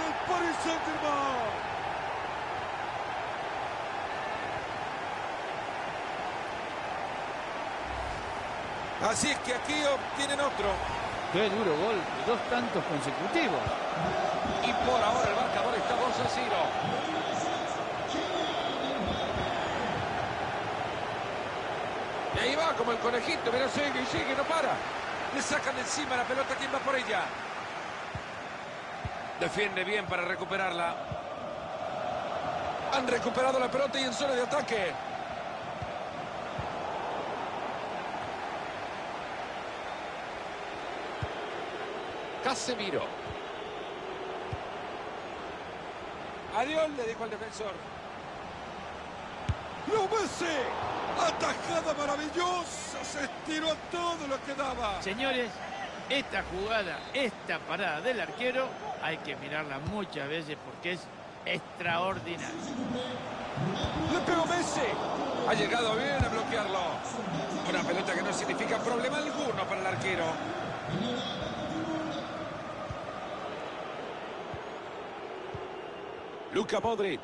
del Paris Saint-Germain! Así es que aquí obtienen otro. Qué duro gol, dos tantos consecutivos. Y por ahora el marcador está 2 a 0. Y ahí como el conejito, pero sigue y sigue, no para. Le sacan encima la pelota, ¿quién va por ella? Defiende bien para recuperarla. Han recuperado la pelota y en zona de ataque. Casemiro. Adiós, le dijo al defensor. ¡Lo Messi! ¡Atajada maravillosa! Se estiró a todo lo que daba. Señores, esta jugada, esta parada del arquero, hay que mirarla muchas veces porque es extraordinaria. Le pegó Messi. Ha llegado bien a bloquearlo. Una pelota que no significa problema alguno para el arquero. Luka Modric.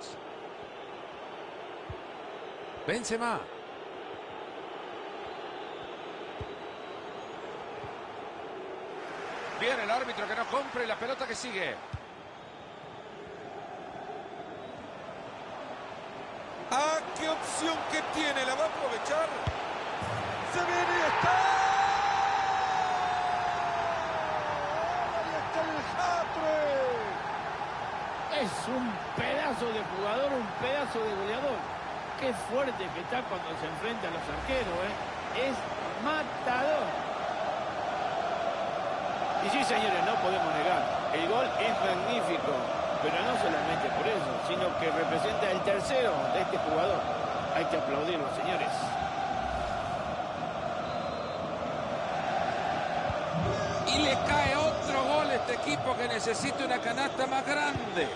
Benzema. Bien el árbitro que no compre la pelota que sigue. ¡Ah, qué opción que tiene! ¿La va a aprovechar? ¡Se viene y está! ¡Ahí está el! Es un pedazo de jugador, un pedazo de goleador. Qué fuerte que está cuando se enfrenta a los arqueros, ¿eh? Es matador. Y sí, señores, no podemos negar. El gol es magnífico. Pero no solamente por eso, sino que representa el tercero de este jugador. Hay que aplaudirlo, señores. Y le cae otro gol a este equipo que necesita una canasta más grande.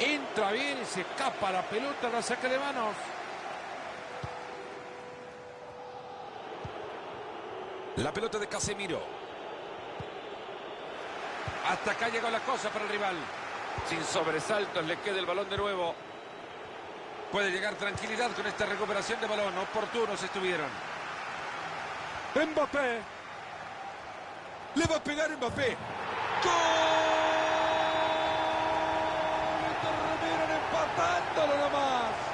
Entra bien y se escapa la pelota, la saca de manos. La pelota de Casemiro. Hasta acá llegó la cosa para el rival. Sin sobresaltos le queda el balón de nuevo. Puede llegar tranquilidad con esta recuperación de balón. Oportunos estuvieron. Mbappé. Le va a pegar Mbappé. ¡Gol empatándolo nomás.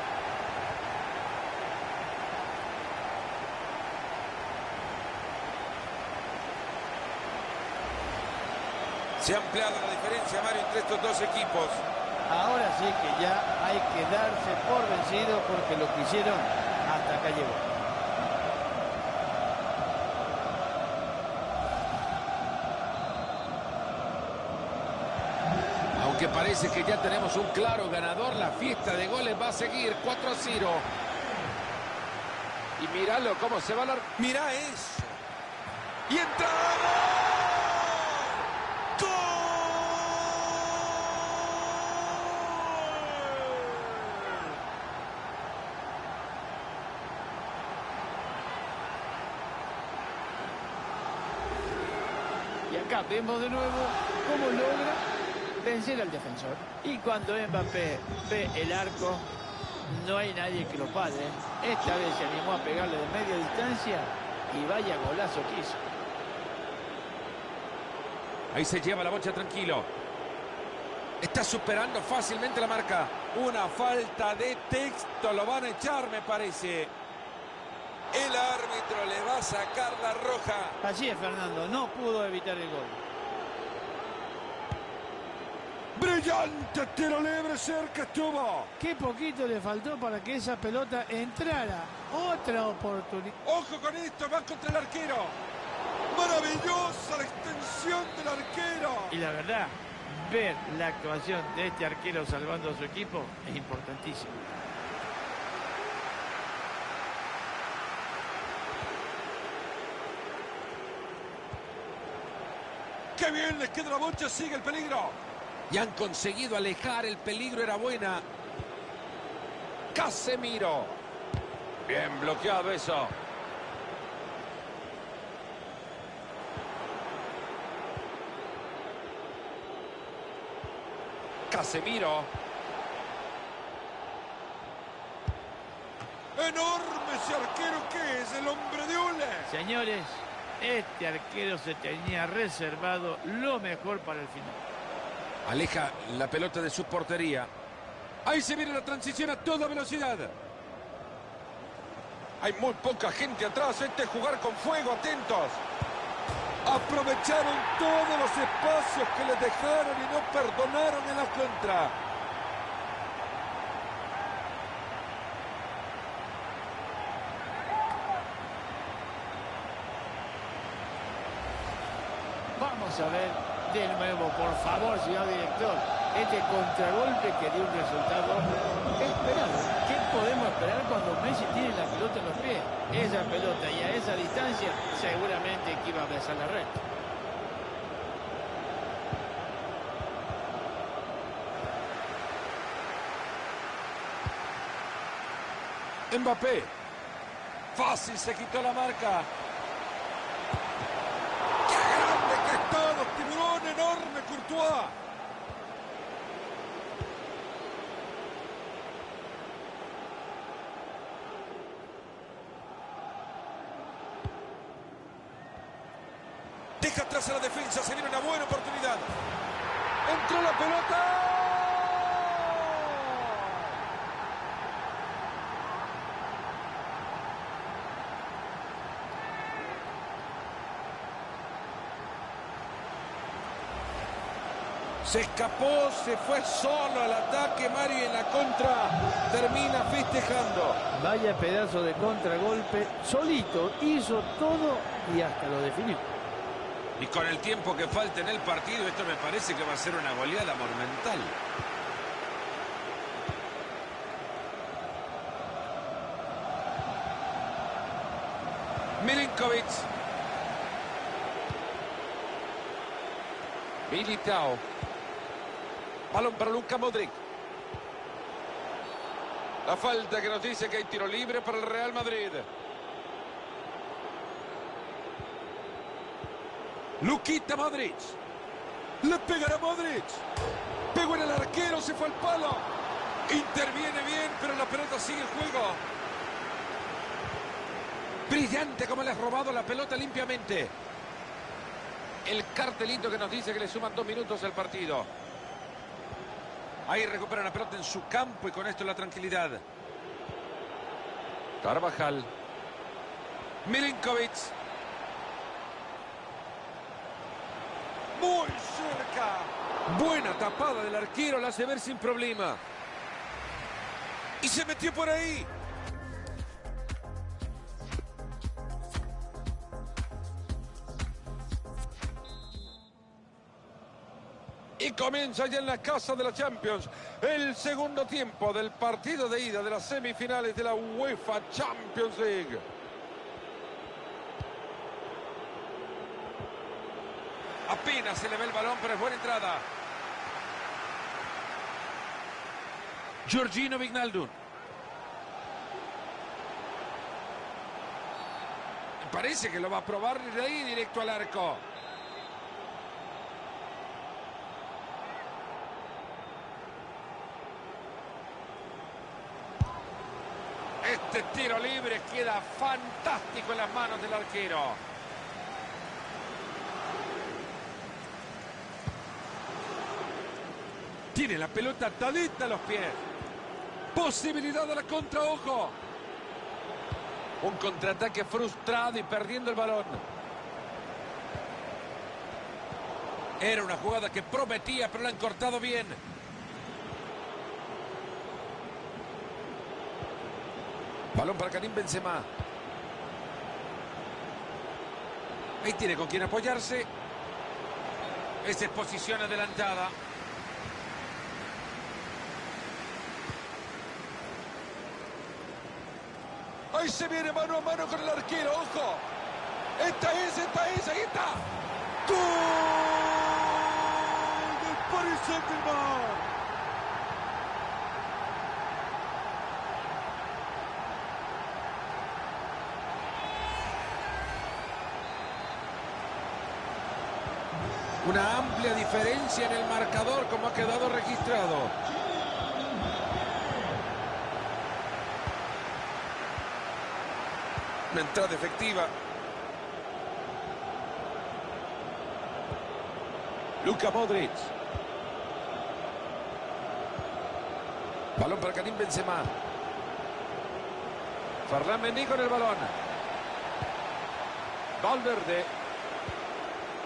Se ha ampliado la diferencia, Mario, entre estos dos equipos. Ahora sí que ya hay que darse por vencido porque lo que hicieron hasta acá llegó. Aunque parece que ya tenemos un claro ganador, la fiesta de goles va a seguir 4 a 0. Y míralo cómo se va la... Mira eso. Y entra. ¡Gol! Y acá vemos de nuevo cómo logra vencer al defensor. Y cuando Mbappé ve el arco, no hay nadie que lo pare. Esta vez se animó a pegarle de media distancia y vaya golazo que hizo. Ahí se lleva la bocha tranquilo. Está superando fácilmente la marca. Una falta de texto, lo van a echar me parece. El árbitro le va a sacar la roja. Así es, Fernando, no pudo evitar el gol. Brillante tiro libre, cerca estuvo. Qué poquito le faltó para que esa pelota entrara. Otra oportunidad. Ojo con esto, va contra el arquero. Maravillosa la extensión del arquero. Y la verdad, ver la actuación de este arquero salvando a su equipo es importantísimo. Qué bien les queda la bocha, sigue el peligro. Y han conseguido alejar el peligro, era buena. Casemiro. Bien bloqueado eso. Casemiro. Enorme ese arquero que es el hombre de Ule. Señores, este arquero se tenía reservado lo mejor para el final. Aleja la pelota de su portería. Ahí se viene la transición a toda velocidad. Hay muy poca gente atrás. Este es jugar con fuego, atentos. Aprovecharon todos los espacios que les dejaron y no perdonaron en la contra. Vamos a ver de nuevo, por favor, señor director. Este contragolpe que dio un resultado esperado. ¿Qué podemos esperar cuando Messi tiene la pelota en los pies? Esa pelota y a esa distancia seguramente que iba a besar la red. Mbappé. Fácil se quitó la marca. ¡Qué grande que está! ¡Los tiburón enorme, Deja atrás a la defensa, se viene una buena oportunidad. Entró la pelota. Se escapó, se fue solo al ataque, Mari en la contra termina festejando. Vaya pedazo de contragolpe, solito hizo todo y hasta lo definió. Y con el tiempo que falta en el partido, esto me parece que va a ser una goleada monumental. Milinkovic. Militao. Balón para Luka Modric. La falta que nos dice que hay tiro libre para el Real Madrid. Luquita Modric. Le pegará Modric. Pegó en el arquero, se fue al palo. Interviene bien, pero la pelota sigue el juego. Brillante como le has robado la pelota limpiamente. El cartelito que nos dice que le suman dos minutos al partido. Ahí recupera la pelota en su campo y con esto la tranquilidad. Carvajal. Milinkovic. Muy cerca. Buena tapada del arquero, la hace ver sin problema. Y se metió por ahí. Comienza ya en la casa de la Champions el segundo tiempo del partido de ida de las semifinales de la UEFA Champions League. Apenas se le ve el balón, pero es buena entrada. Giorgino Vignaldum. Parece que lo va a probar de ahí directo al arco. Este tiro libre queda fantástico en las manos del arquero. Tiene la pelota atadita a los pies. Posibilidad de la contra, ojo. Un contraataque frustrado y perdiendo el balón. Era una jugada que prometía, pero la han cortado bien. Balón para Karim Benzema. Ahí tiene con quién apoyarse. Esa es posición adelantada. Ahí se viene mano a mano con el arquero, ojo. Esta es, esta es, ahí está. ¡Gol! del Paris Saint-Germain. Una amplia diferencia en el marcador como ha quedado registrado. Una entrada efectiva. Luka Modric. Balón para Karim Benzema. Ferran Mendy con el balón. Valverde.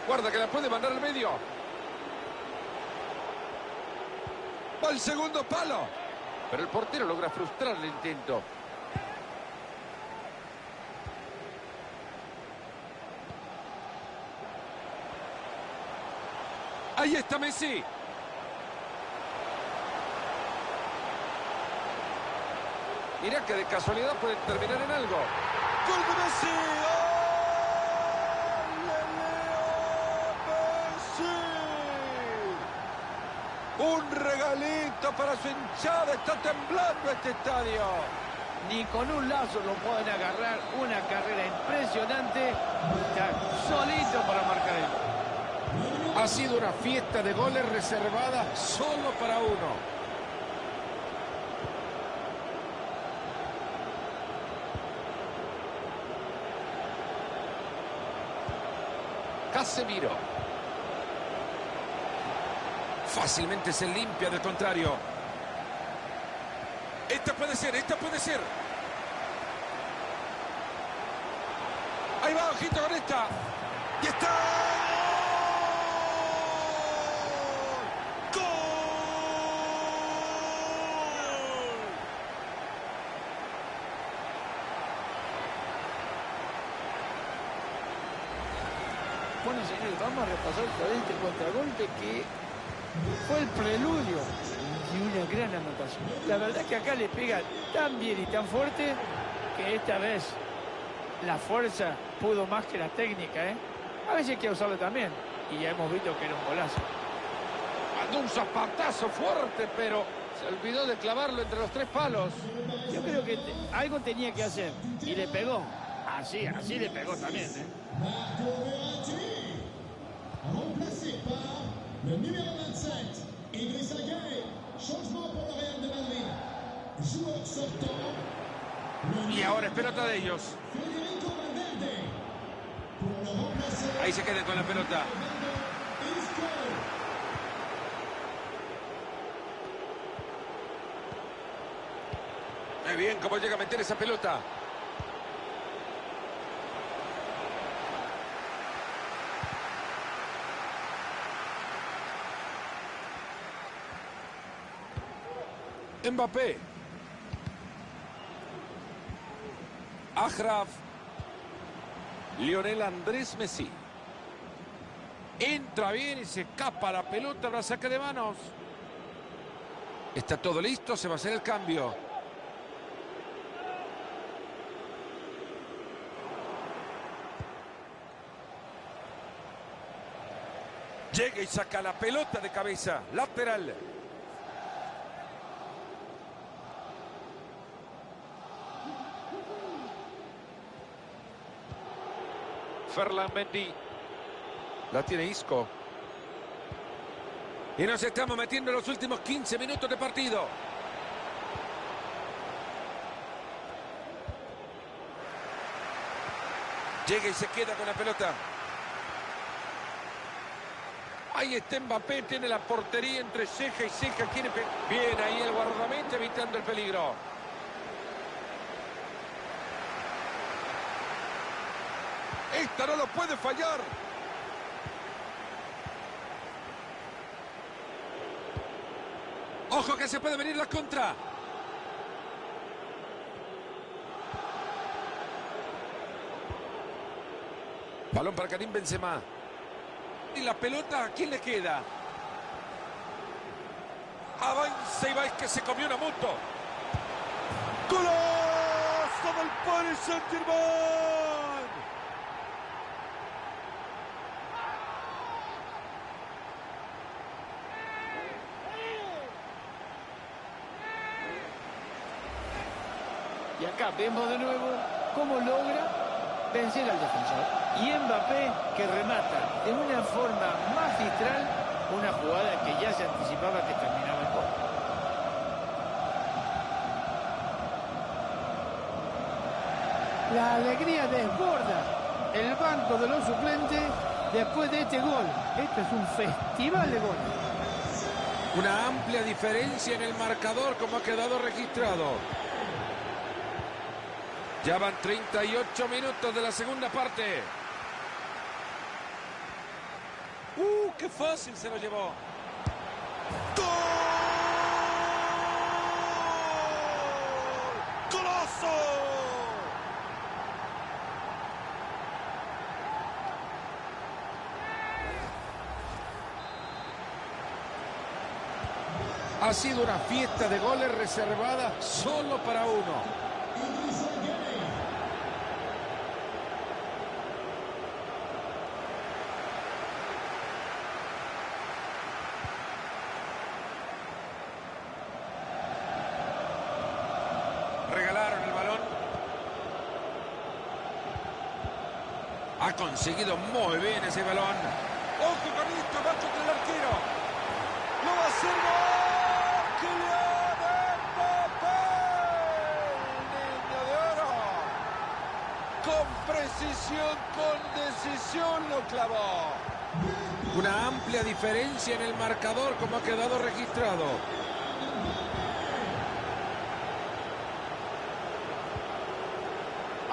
Guarda que la puede mandar al medio. Va al segundo palo. Pero el portero logra frustrar el intento. Ahí está Messi. Mira que de casualidad puede terminar en algo. ¡Gol de Messi! ¡Ole, Leo Messi! Un regalito para su hinchada. Está temblando este estadio. Ni con un lazo lo pueden agarrar. Una carrera impresionante. Solito para marcar Ha sido una fiesta de goles reservada solo para uno. Casemiro. Fácilmente se limpia del contrario. Esta puede ser, esta puede ser. Ahí va, ojito con esta. Y está. ¡Gol! Bueno, señores, vamos a repasar por este contragolpe que fue el preludio de una gran anotación. La verdad que acá le pega tan bien y tan fuerte que esta vez la fuerza pudo más que la técnica, ¿eh? A veces hay que usarlo también. Y ya hemos visto que era un golazo. Mandó un zapatazo fuerte, pero se olvidó de clavarlo entre los tres palos. Yo creo que te- algo tenía que hacer. Y le pegó. Así, así le pegó también, ¿eh? Le numéro 27, Idrissa Gueye. Changement pour le Real de Madrid. Joueur sortant, Y ahora es pelota de ellos. Federico Valverde. Pour le remplacer, Ahí se quedan con la pelota. Muy bien, cómo llega a meter esa pelota. Mbappé. Ajraf. Lionel Andrés Messi. Entra bien y se escapa la pelota, la saca de manos. Está todo listo, se va a hacer el cambio. Llega y saca la pelota de cabeza. Lateral. Ferland Mendy. La tiene Isco. Y nos estamos metiendo en los últimos 15 minutos de partido. Llega y se queda con la pelota. Ahí está Mbappé, tiene la portería entre ceja y ceja. Quiere... Bien, ahí el guardameta evitando el peligro. No lo puede fallar. Ojo que se puede venir la contra. Balón para Karim Benzema. Y la pelota, ¿a quién le queda? Avanza y va, es que se comió una moto. ¡Golazo del Paris Saint-Germain! Y vemos de nuevo cómo logra vencer al defensor. Y Mbappé que remata de una forma magistral una jugada que ya se anticipaba que terminaba el gol. La alegría desborda el banco de los suplentes después de este gol. Esto es un festival de goles. Una amplia diferencia en el marcador como ha quedado registrado. Ya van 38 minutos de la segunda parte. ¡Uh, qué fácil se lo llevó! ¡Gol! ¡Golazo! Ha sido una fiesta de goles reservada solo para uno. Idrissa Gueye. Regalaron el balón. Ha conseguido muy bien ese balón. ¡Ojo con esto! ¡Va contra el arquero! ¡Lo va a hacer gol! ¡Kylian Mbappé! ¡El niño de oro! Con precisión, con decisión lo clavó. Una amplia diferencia en el marcador como ha quedado registrado.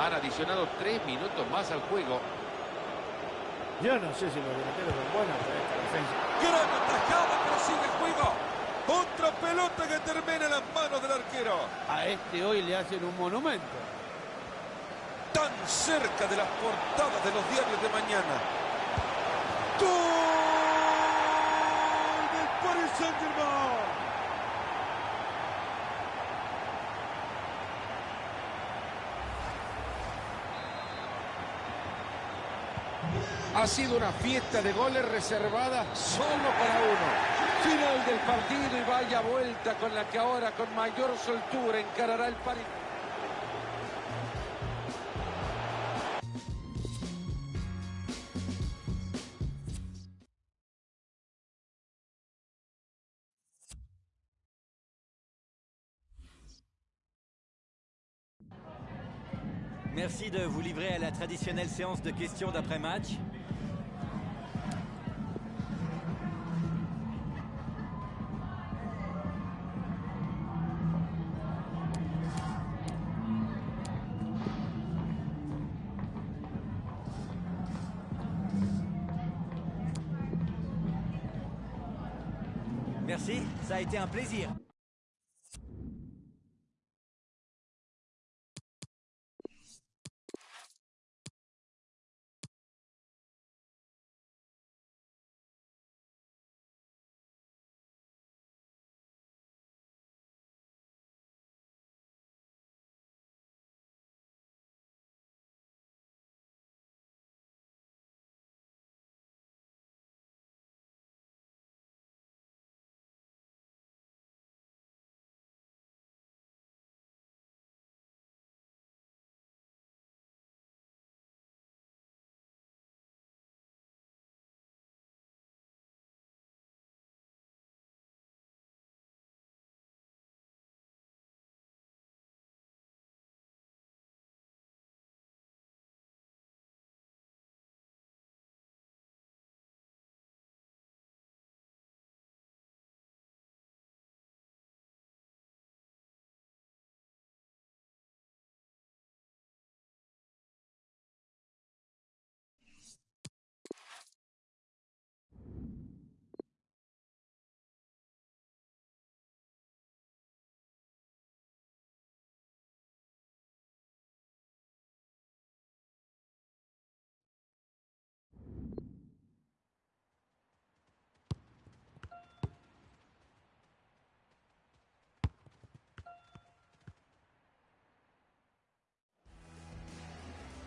Han adicionado tres minutos más al juego. Yo no sé si los delanteros son buenos para esta defensa. Gran atajada, pero sigue el juego. Otra pelota que termina en las manos del arquero. A este hoy le hacen un monumento. Tan cerca de las portadas de los diarios de mañana. ¡Gol del Paris Saint-Germain! Ha sido una fiesta de goles reservada solo para uno. Final del partido y vaya vuelta con la que ahora con mayor soltura encarará el Paris. De vous livrer à la traditionnelle séance de questions d'après-match. Merci, ça a été un plaisir.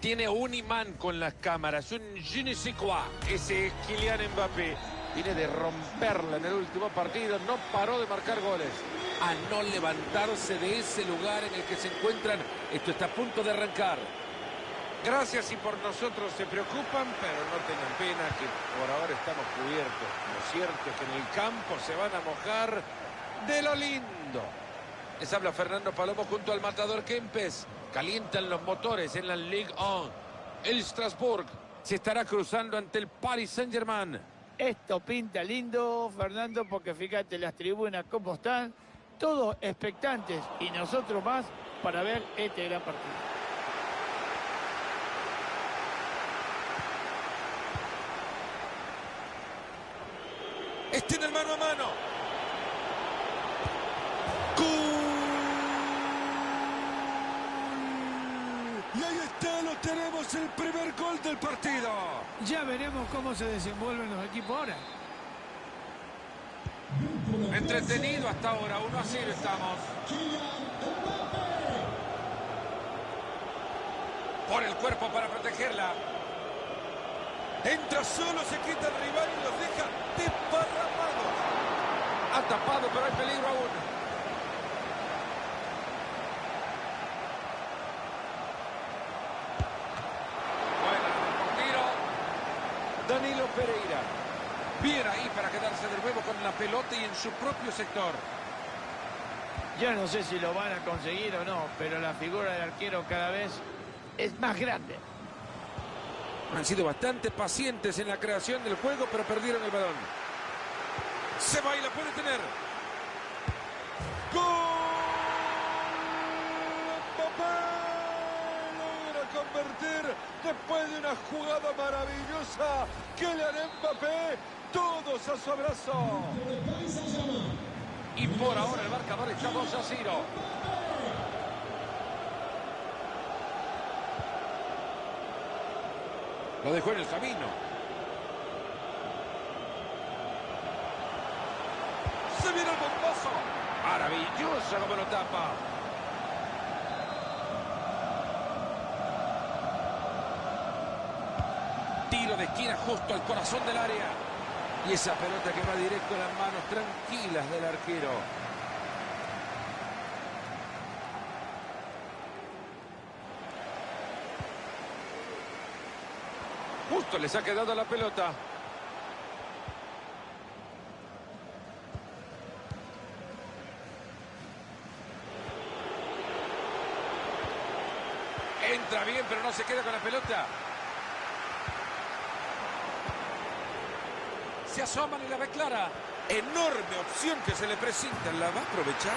Tiene un imán con las cámaras, un je. Ese es Kylian Mbappé. Viene de romperla en el último partido, no paró de marcar goles. A no levantarse de ese lugar en el que se encuentran. Esto está a punto de arrancar. Gracias y por nosotros se preocupan, pero no tengan pena que por ahora estamos cubiertos. Lo cierto es que en el campo se van a mojar de lo lindo. Les habla Fernando Palomo junto al matador Kempes. Calientan los motores en la Ligue 1. El Strasbourg se estará cruzando ante el Paris Saint-Germain. Esto pinta lindo, Fernando, porque fíjate las tribunas cómo están, todos expectantes y nosotros más para ver este gran partido. Tenemos, el primer gol del partido. Ya veremos cómo se desenvuelven los equipos ahora. Entretenido hasta ahora, 1 a 0 estamos. Por el cuerpo para protegerla. Entra solo, se quita el rival y los deja desparramados. Ha tapado, pero hay peligro aún. Bueno, el tiro. Danilo Pereira. Bien ahí para quedarse de nuevo con la pelota y en su propio sector. Ya no sé si lo van a conseguir o no, pero la figura del arquero cada vez es más grande. Han sido bastante pacientes en la creación del juego, pero perdieron el balón. Se va y la puede tener. ¡Gol! Mbappé logra convertir después de una jugada maravillosa. Kylian Mbappé, todos a su abrazo. Y por ahora el marcador está 2 a 0. Lo dejó en el camino. Se viene el bombazo. Maravilloso como lo tapa. Tiro de esquina justo al corazón del área. Y esa pelota que va directo a las manos tranquilas del arquero. Justo les ha quedado la pelota. Entra bien, pero no se queda con la pelota. Se asoman y la ve clara. Enorme opción que se le presenta. ¿La va a aprovechar?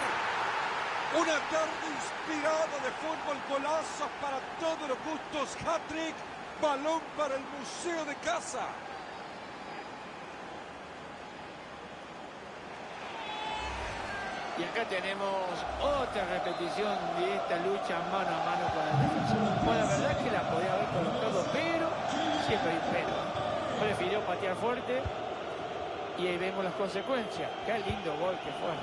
Una tarde inspirada de fútbol, golazos para todos los gustos, hat-trick, balón para el Museo de Casa. Y acá tenemos otra repetición de esta lucha mano a mano con el defensor. Bueno, la verdad es que la podía haber colocado, pero siempre hay pero. Prefirió patear fuerte y ahí vemos las consecuencias. Qué lindo gol que fue.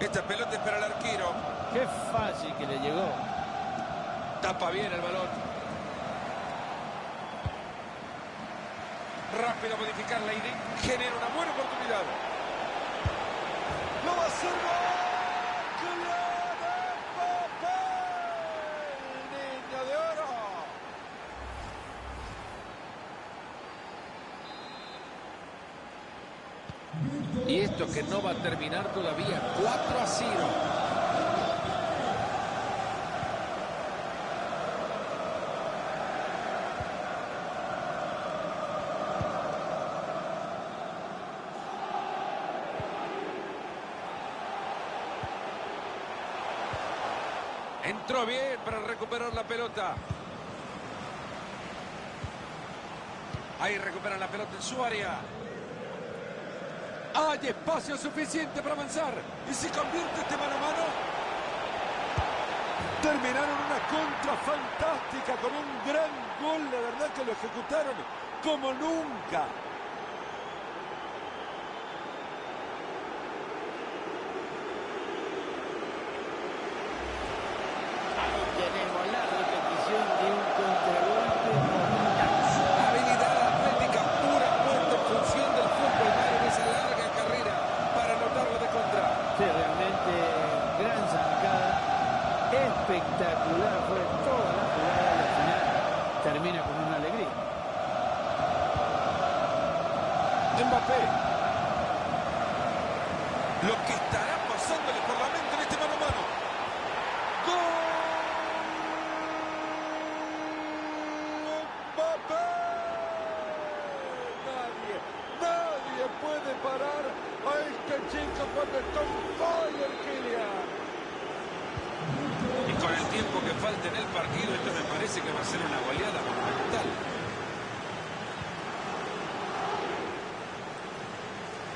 Esta pelota es para el arquero. Qué fácil que le llegó. Tapa bien el balón. Rápido modificar la idea. Genera una buena oportunidad. ¡Lo va a hacer gol! ¡Kylian Mbappé! ¡Niño de oro! Y esto que no va a terminar todavía. 4 a 0. Entró bien para recuperar la pelota. Ahí recuperan la pelota en su área. Hay espacio suficiente para avanzar. ¿Y si convierte este mano a mano? Terminaron una contra fantástica con un gran gol. La verdad que lo ejecutaron como nunca. Mbappé. Lo que estará pasándole por la mente en este mano a mano. ¡Gol! ¡Mbappé! Nadie, nadie puede parar a este chico cuando está en fire, Kylian. Y con el tiempo que falta en el partido, esto me parece que va a ser una goleada monumental.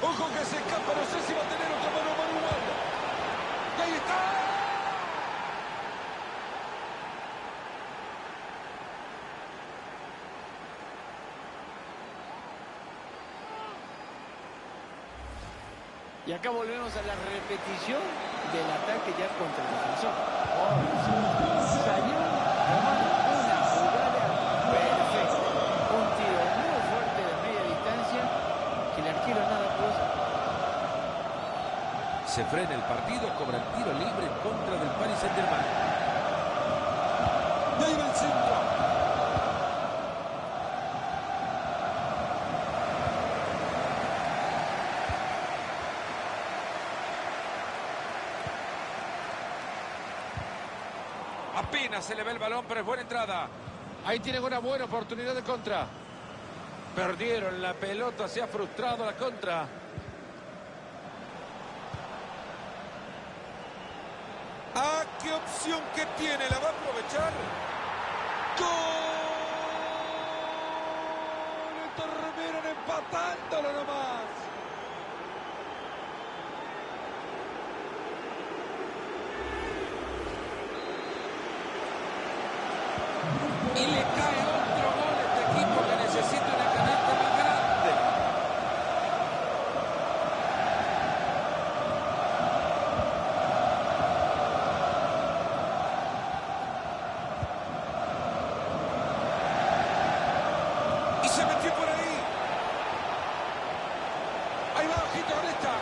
Ojo que se escapa, no sé si va a tener otro mano a mano igual. Y ahí está. Y acá volvemos a la repetición del ataque ya contra el defensor. Salió una jugada perfecta. Un tiro muy fuerte de media distancia que el arquero nada pudo. Se frena el partido, cobra el tiro libre en contra del Paris Saint-Germain. El centro. Se le ve el balón, pero es buena entrada. Ahí tienen una buena oportunidad de contra. Perdieron la pelota, se ha frustrado la contra. Ah, qué opción que tiene, la va a aprovechar. ¡Gol! Terminan empatándolo nomás. Y le cae otro gol a este equipo que necesita una canasta más grande. Y se metió por ahí. Ahí va, ojito con esta.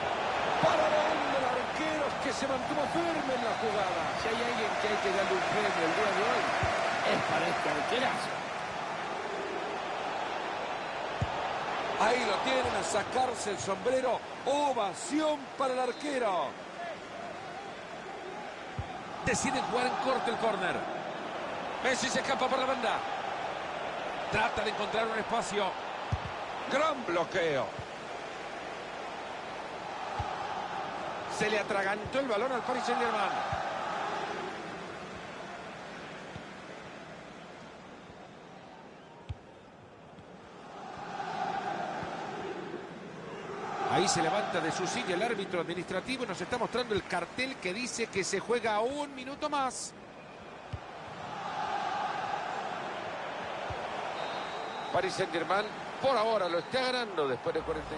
Para el arquero que se mantuvo firme en la jugada. Si hay alguien que hay que darle un premio el día de hoy, es para este arquerazo. Ahí lo tienen a sacarse el sombrero. Ovación para el arquero. Decide jugar en corto el córner. Messi se escapa por la banda. Trata de encontrar un espacio. Gran bloqueo. Se le atragantó el balón al Paris Saint-Germain. Ahí se levanta de su silla el árbitro administrativo y nos está mostrando el cartel que dice que se juega un minuto más. Paris Saint-Germain por ahora lo está ganando después de 40.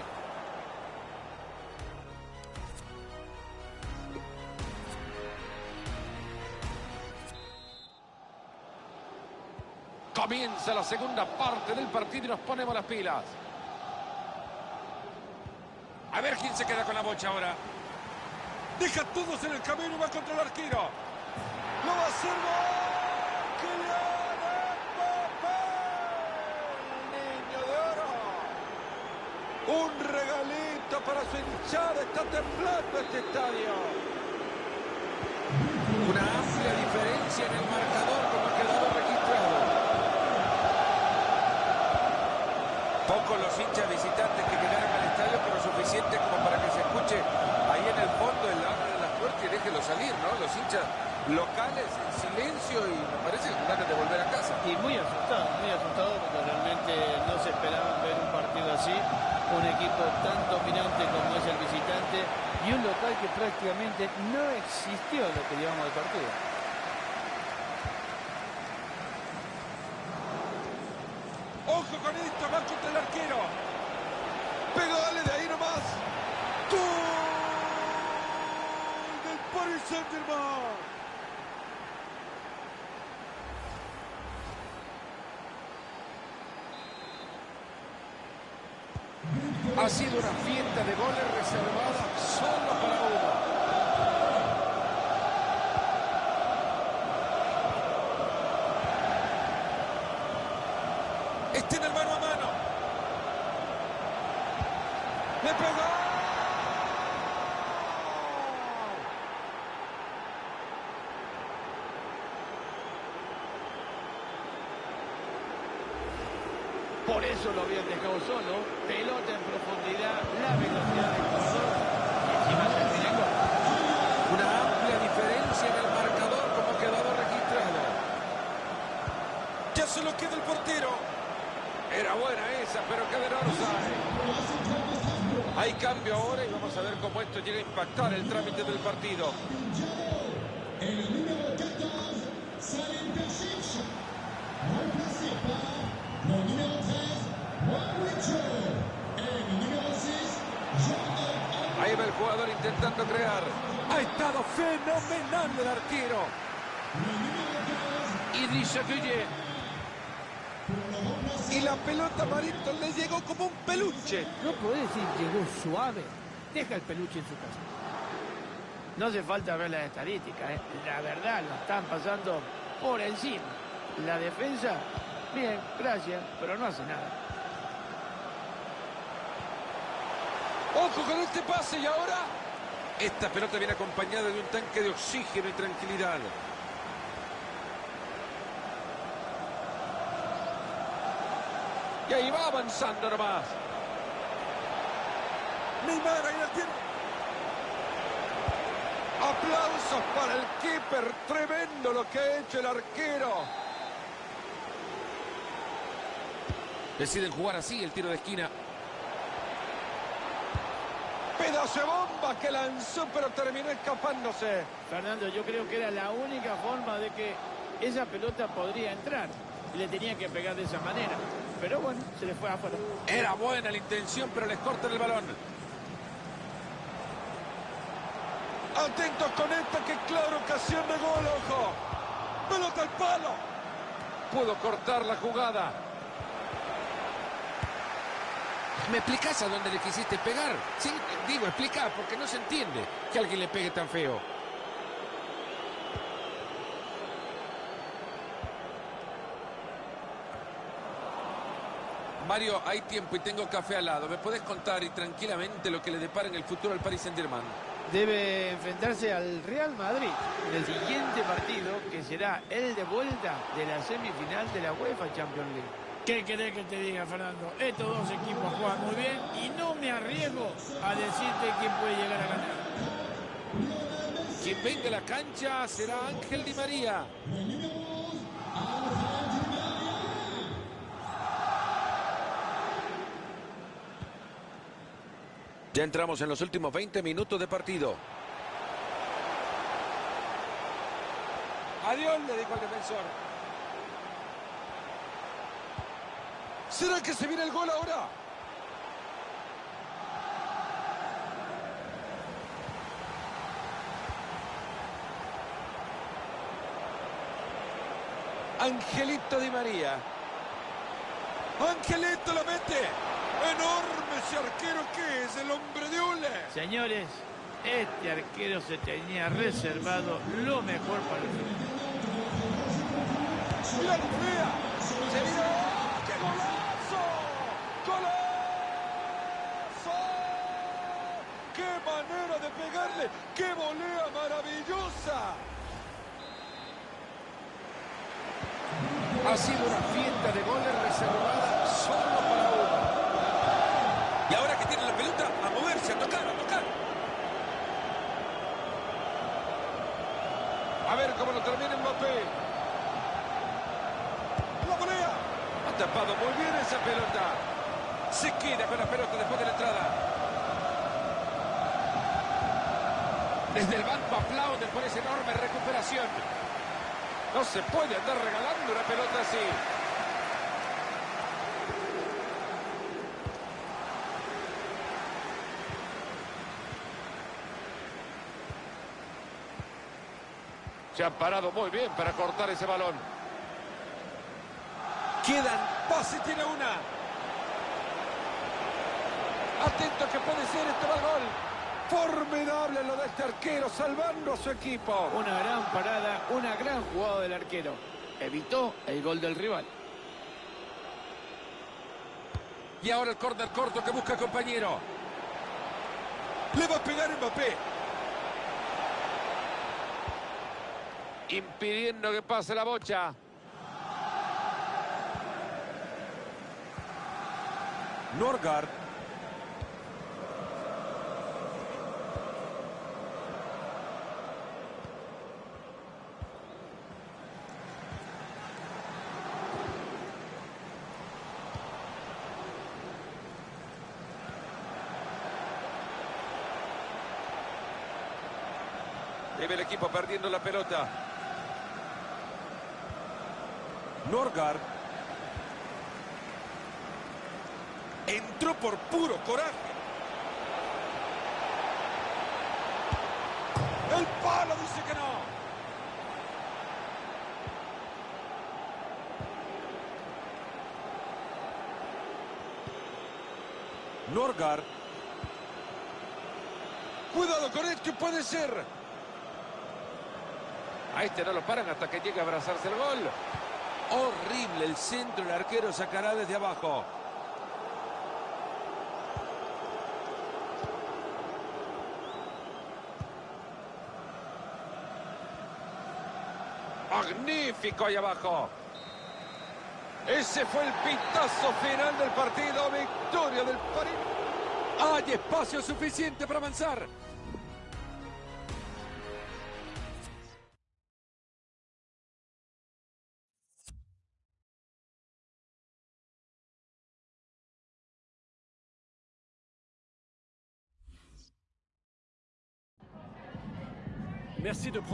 Comienza la segunda parte del partido y nos ponemos las pilas. A ver quién se queda con la bocha ahora. Deja todos en el camino y va contra el arquero. Lo va a hacer gol. Kylian Mbappé. Niño de oro. Un regalito para su hinchada. Está temblando este estadio. Una amplia diferencia en el marcador como ha quedado registrado. Pocos los hinchas visitantes que llegaron al estadio, pero suficiente como para que se escuche ahí en el fondo el abre de la puerta y déjelo salir, ¿no? Los hinchas locales en silencio y me parece con ganas de volver a casa. Y muy asustado, muy asustado porque realmente no se esperaban ver un partido así. Un equipo tan dominante como es el visitante y un local que prácticamente no existió lo que llevamos de partido. Ojo con esto. Va contra el arquero. Pegale de ahí nomás. Gol del Paris Saint-Germain. Ha sido una fiesta de goles reservada solo para uno. Está en el mano a mano. ¡Le pegó! Por lo dejado solo. Pelota en profundidad, la velocidad del jugador. Y encima se tiene gol. Una amplia diferencia en el marcador como quedado registrado. Ya solo queda el portero. Era buena esa, pero queda en offside. Hay cambio ahora y vamos a ver cómo esto llega a impactar el trámite del partido. Et le numéro 14, jugador intentando crear. Ha estado fenomenal el arquero. Idrissa Gueye. Y la pelota Marito le llegó como un peluche. No podés decir llegó suave. Deja el peluche en su casa. No hace falta ver las estadísticas, ¿eh? la verdad lo están pasando por encima. La defensa, bien, gracias, pero no hace nada. Ojo con este pase y ahora. Esta pelota viene acompañada de un tanque de oxígeno y tranquilidad. Y ahí va avanzando nomás. Neymar ahí la tiene. Aplausos para el keeper. Tremendo lo que ha hecho el arquero. Deciden jugar así el tiro de esquina. Pedazo de bomba que lanzó, pero terminó escapándose. Fernando, yo creo que era la única forma de que esa pelota podría entrar. Y le tenía que pegar de esa manera. Pero bueno, se le fue afuera. Era buena la intención, pero les cortan el balón. Atentos con esta, que clara ocasión de gol, ojo. Pelota al palo. Pudo cortar la jugada. ¿Me explicás a dónde le quisiste pegar? Sí, digo, explica, porque no se entiende que alguien le pegue tan feo. Mario, hay tiempo y tengo café al lado. ¿Me puedes contar y tranquilamente lo que le depara en el futuro al Paris Saint-Germain? Debe enfrentarse al Real Madrid en el siguiente partido, que será el de vuelta de la semifinal de la UEFA Champions League. ¿Qué querés que te diga, Fernando? Estos dos equipos juegan muy bien y no me arriesgo a decirte quién puede llegar a ganar. Quien venga a la cancha será Ángel Di María. Ya entramos en los últimos 20 minutos de partido. Adiós, le dijo al defensor. ¿Será que se viene el gol ahora? Angelito Di María. Angelito lo mete. Enorme ese arquero que es el hombre de Ule. Señores, este arquero se tenía reservado lo mejor para el final. Mira la. Se vino. ¡Qué golazo! ¡Golazo! ¡Qué manera de ¡Qué volea maravillosa! Ha sido una fiesta de goles reservada solo para uno. Y ahora que tiene la pelota, a moverse, a tocar, a tocar. A ver cómo lo termina Mbappé. Tapado muy bien esa pelota. Se queda con la pelota después de la entrada. Desde el banco aplauden por esa enorme recuperación. No se puede andar regalando una pelota así. Se han parado muy bien para cortar ese balón. Quedan. Pase tiene una. Atento que puede ser este va gol. Formidable lo de este arquero, salvando a su equipo. Una gran parada, una gran jugada del arquero. Evitó el gol del rival. Y ahora el córner corto que busca compañero. Le va a pegar Mbappé. Impidiendo que pase la bocha. Norgard. Debe el perdiendo la pelota. Norgard. Entró por puro coraje. El palo dice que no. Norgard. Cuidado con esto, puede ser. A este no lo paran hasta que llegue a abrazarse el gol. Horrible el centro, el arquero sacará desde abajo. Magnífico ahí abajo. Ese fue el pitazo final del partido. Victoria del París. Hay espacio suficiente para avanzar.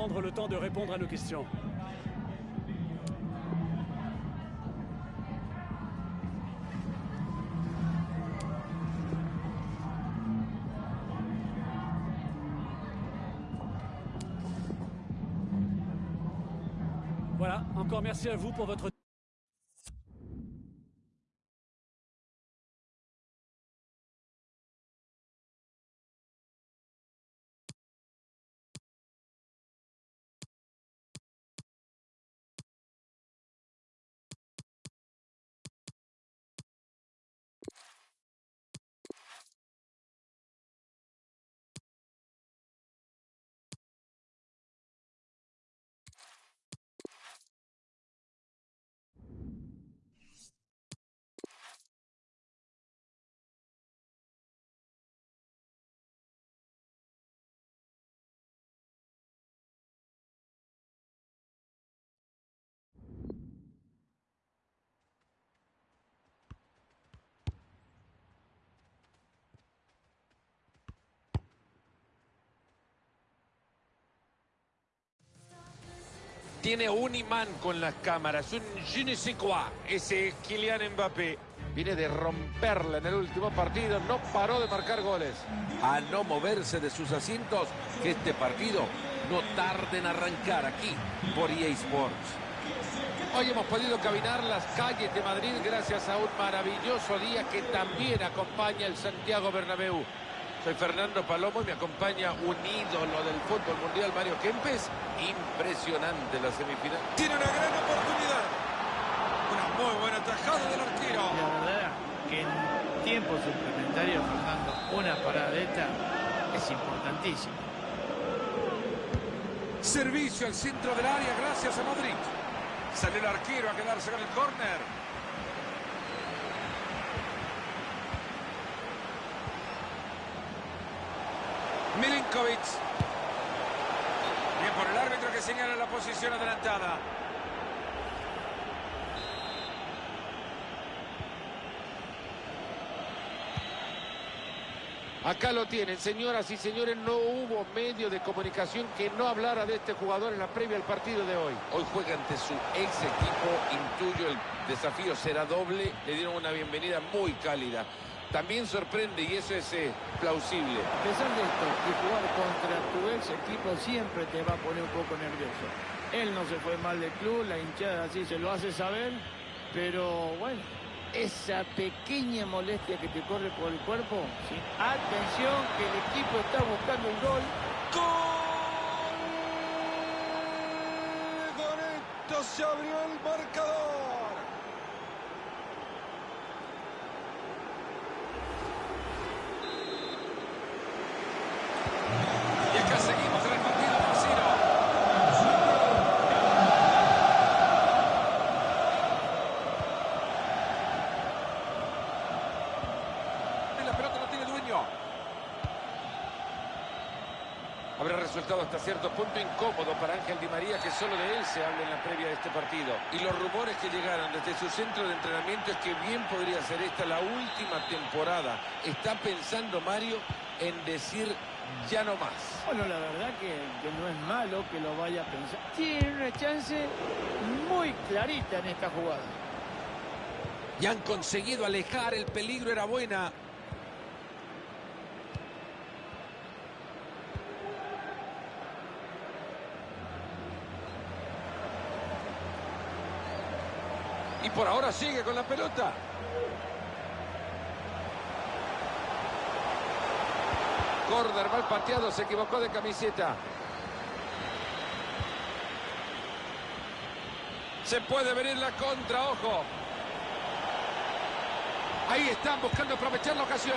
Prendre le temps de répondre à nos questions. Voilà, encore merci à vous pour votre... Tiene un imán con las cámaras, un je ne sais quoi. Ese es Kylian Mbappé. Viene de romperla en el último partido, no paró de marcar goles. A no moverse de sus asientos, que este partido no tarde en arrancar aquí por EA Sports. Hoy hemos podido caminar las calles de Madrid gracias a un maravilloso día que también acompaña el Santiago Bernabéu. Soy Fernando Palomo y me acompaña un ídolo del fútbol mundial, Mario Kempes. Impresionante la semifinal. Tiene una gran oportunidad. Una muy buena tajada del arquero. La verdad que en tiempo suplementario, Fernando, una parada de esta es importantísima. Servicio al centro del área gracias a Modric. Sale el arquero a quedarse con el córner. Milinkovic. Bien por el árbitro que señala la posición adelantada. Acá lo tienen, señoras y señores, no hubo medio de comunicación que no hablara de este jugador en la previa al partido de hoy. Hoy juega ante su ex equipo, intuyo el desafío será doble, le dieron una bienvenida muy cálida. También sorprende y eso es eh, plausible. A pesar de esto, que jugar contra tu ex equipo siempre te va a poner un poco nervioso. Él no se fue mal del club, la hinchada así se lo hace saber, pero bueno, esa pequeña molestia que te corre por el cuerpo, ¿sí? atención que el equipo está buscando un gol. ¡Gol! Con esto se abrió el marcador. Resultado hasta cierto punto incómodo para Ángel Di María que solo de él se habla en la previa de este partido. Y los rumores que llegaron desde su centro de entrenamiento es que bien podría ser esta la última temporada. Está pensando Mario en decir ya no más. Bueno, la verdad que, que no es malo que lo vaya a pensar. Tiene una chance muy clarita en esta jugada. Y han conseguido alejar, el peligro era buena. Y por ahora sigue con la pelota. Corder mal pateado, se equivocó de camiseta. Se puede venir la contra, ojo. Ahí están buscando aprovechar la ocasión.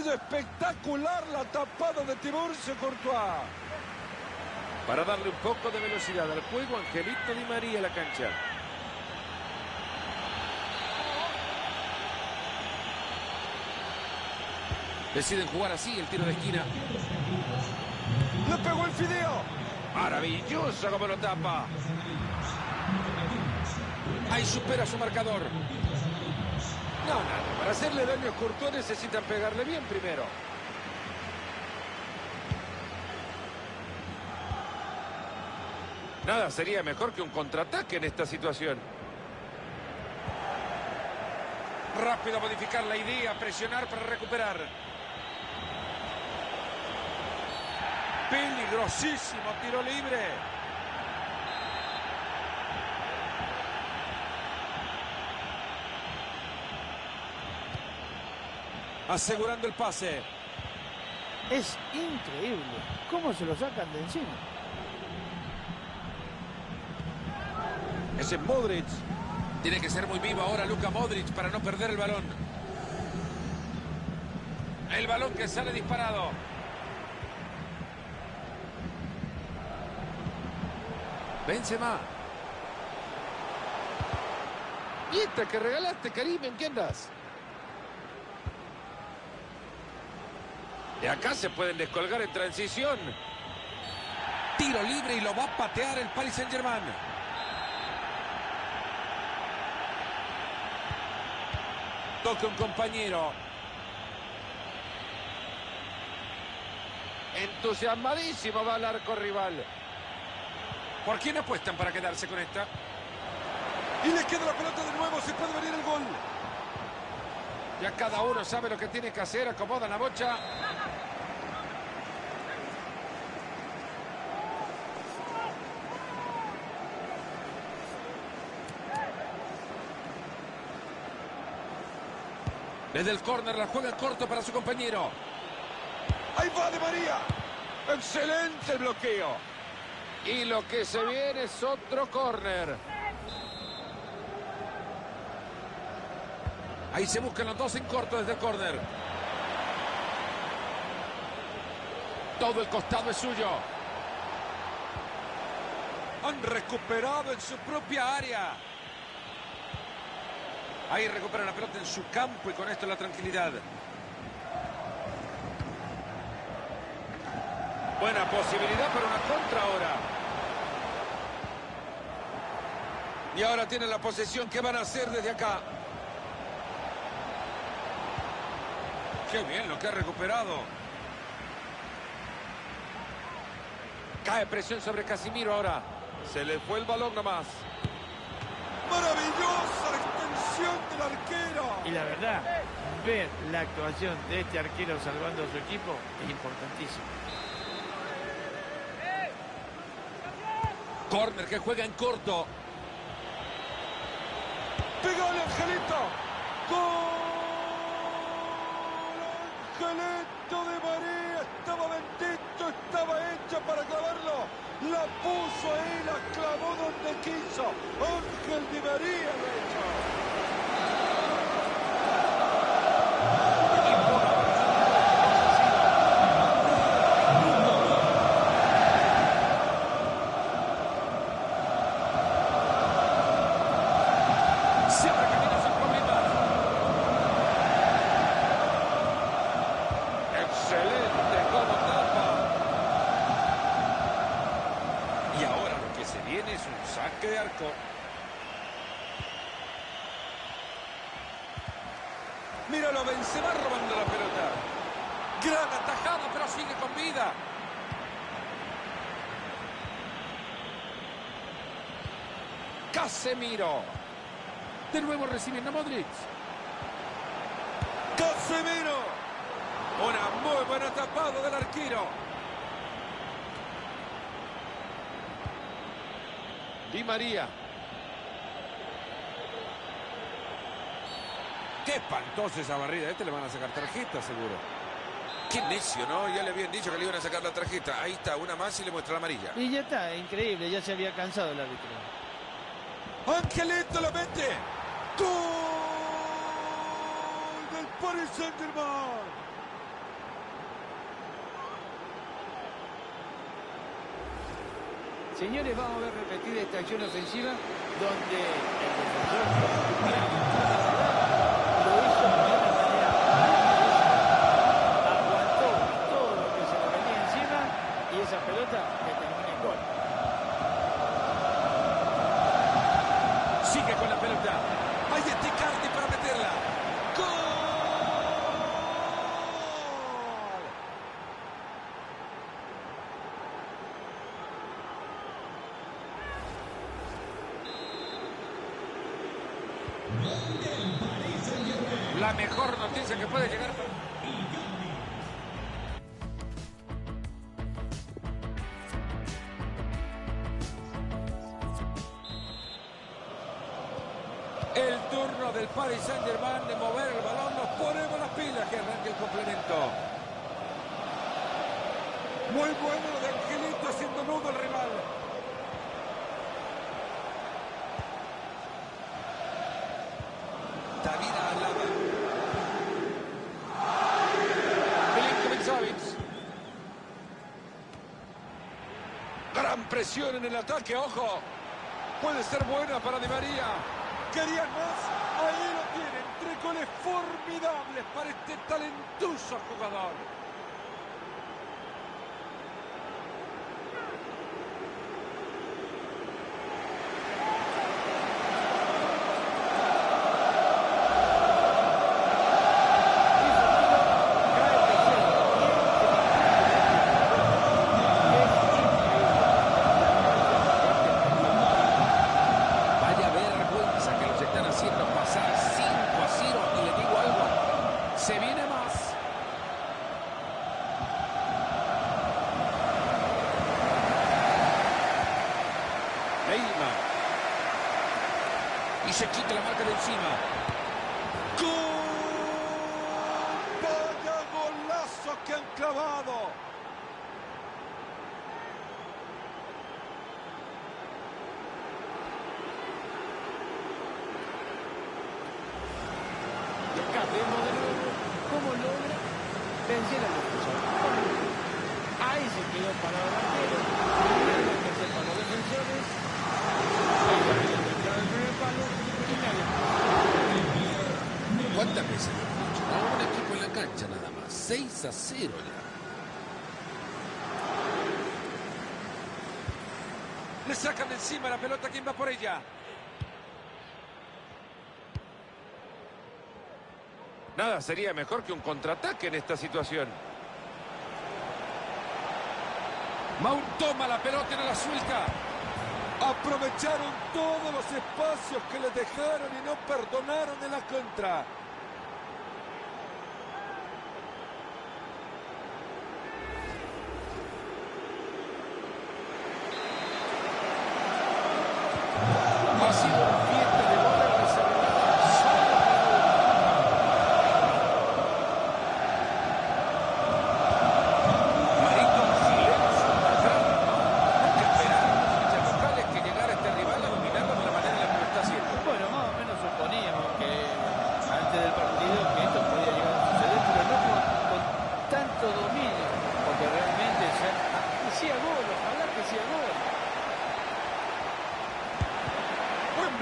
Espectacular la tapada de Tiburcio Courtois. Para darle un poco de velocidad al juego, Angelito Di María a la cancha. Deciden jugar así el tiro de esquina. Le pegó el fideo. Maravilloso como lo tapa. Ahí supera su marcador. No, nada. Para hacerle daño a Courtois necesitan pegarle bien primero. Nada sería mejor que un contraataque en esta situación. Rápido modificar la idea, presionar para recuperar. Peligrosísimo tiro libre. Asegurando el pase. Es increíble cómo se lo sacan de encima. Ese es Modric. Tiene que ser muy vivo ahora Luka Modric para no perder el balón. El balón que sale disparado. Benzema. ¿Y esta que regalaste, Karim? ¿En qué andas? De acá se pueden descolgar en transición. Tiro libre y lo va a patear el Paris Saint-Germain. Toca un compañero. Entusiasmadísimo va al arco rival. ¿Por quién apuestan para quedarse con esta? Y le queda la pelota de nuevo. Se puede venir el gol. Ya cada uno sabe lo que tiene que hacer. Acomoda la bocha. Desde el córner la juega corto para su compañero. Ahí va de María. Excelente el bloqueo. Y lo que se viene es otro córner. Ahí se buscan los dos en corto desde el córner. Todo el costado es suyo. Han recuperado en su propia área. Ahí recupera la pelota en su campo y con esto la tranquilidad. Buena posibilidad para una contra ahora. Y ahora tienen la posesión. ¿Qué van a hacer desde acá? Qué bien lo que ha recuperado. Cae presión sobre Casimiro ahora. Se le fue el balón nomás. Maravillosa extensión del arquero. Y la verdad, ver la actuación de este arquero salvando a su equipo es importantísimo. Corner que juega en corto. Pegale, Angelito. Gol. Angelito de María. Estaba bendito, estaba hecha para clavarlo. La puso ahí, la clavó donde quiso. Ángel de María lo ha hecho. Se abre camino sin problemas. Excelente como tapa. Y ahora lo que se viene es un saque de arco. Míralo, Benzema robando la pelota. Gran atajada, pero sigue con vida. Casemiro. De nuevo recibiendo a Modric. Casemiro. Una muy buena tapada del arquero. Di María. Qué espantosa esa barrida. A este le van a sacar tarjeta, seguro. Qué necio, ¿no? Ya le habían dicho que le iban a sacar la tarjeta. Ahí está, una más y le muestra la amarilla. Y ya está, increíble, ya se había cansado el árbitro. Angelito lo mete. Gol del Paris Saint-Germain. Señores, vamos a ver repetida esta acción ofensiva donde el lo hizo de una manera maravillosa. Aguantó todo lo que se le venía encima y esa pelota le termina en gol. Sigue con la pelota. Ahí está Icardi para meterla. ¡Gol! La mejor noticia que presión en el ataque, ojo. Puede ser buena para Di María. ¿Querían más? Ahí lo tienen. Tres goles formidables para este talentoso jugador. Vaya vergüenza que los están haciendo pasar 5 a 0. Y le digo algo. Se viene más. Neymar. Y se quita la marca de encima. ¡Gol! ¡Vaya golazo que han clavado! Y acá vemos de nuevo cómo logra vencer al defensor. Ahí se quedó parado el arquero, primero el tercer para los defensores, ahí se había entrado el primer palo y nadie más. ¿Cuántas veces lo hemos dicho? No, un equipo en la cancha nada más. 6 a 0 ya. Le sacan de encima la pelota. ¿Quién va por ella? Nada sería mejor que un contraataque en esta situación. Mount toma la pelota y no la suelta. Aprovecharon todos los espacios que les dejaron y no perdonaron en la contra. Ha sido una fiesta de goles reservada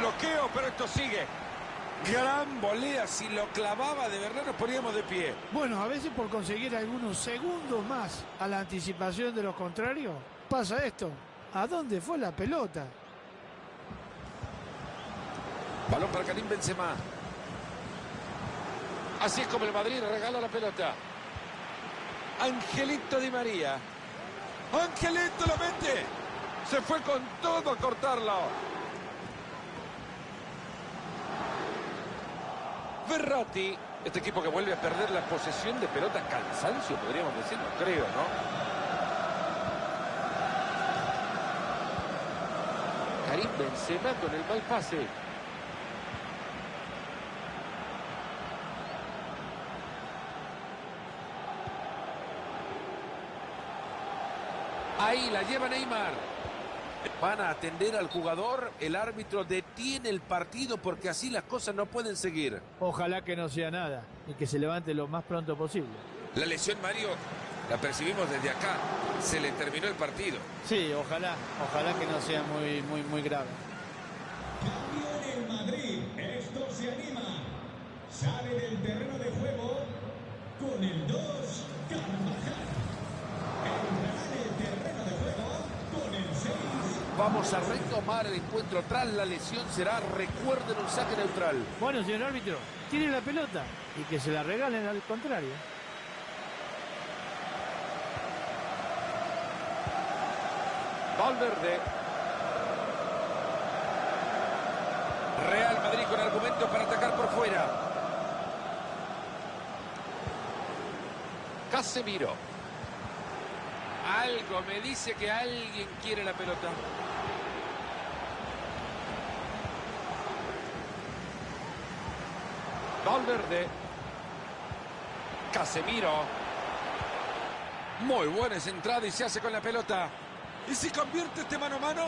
bloqueo, pero esto sigue. Gran volea, si lo clavaba de verdad nos poníamos de pie. Por conseguir algunos segundos más a la anticipación de los contrarios, pasa esto. ¿A dónde fue la pelota? Balón para Karim Benzema. Así es como el Madrid regala la pelota. Angelito Di María. Angelito lo mete. Se fue con todo a cortarlo. Verratti, este equipo que vuelve a perder la posesión de pelota, cansancio, podríamos decir, no creo, ¿no? Karim Benzema con el mal pase. Ahí la lleva Neymar. Van a atender al jugador, el árbitro detiene el partido porque así las cosas no pueden seguir. Ojalá que no sea nada y que se levante lo más pronto posible. La lesión, Mario, la percibimos desde acá. Se le terminó el partido. Sí, ojalá, ojalá que no sea muy, muy, muy grave. Cambio en el Madrid. Esto se anima. Sale del terreno de juego con el 2, Carvajal. Entrará en el terreno de juego con el 6. Vamos a retomar el encuentro tras la lesión. Será, recuerden, un saque neutral. Bueno, señor árbitro, tiene la pelota y que se la regalen al contrario. Valverde. Real Madrid con argumentos para atacar por fuera. Casemiro. Algo me dice que alguien quiere la pelota. Valverde. Casemiro. Muy buena esa entrada y se hace con la pelota. ¿Y si convierte este mano a mano?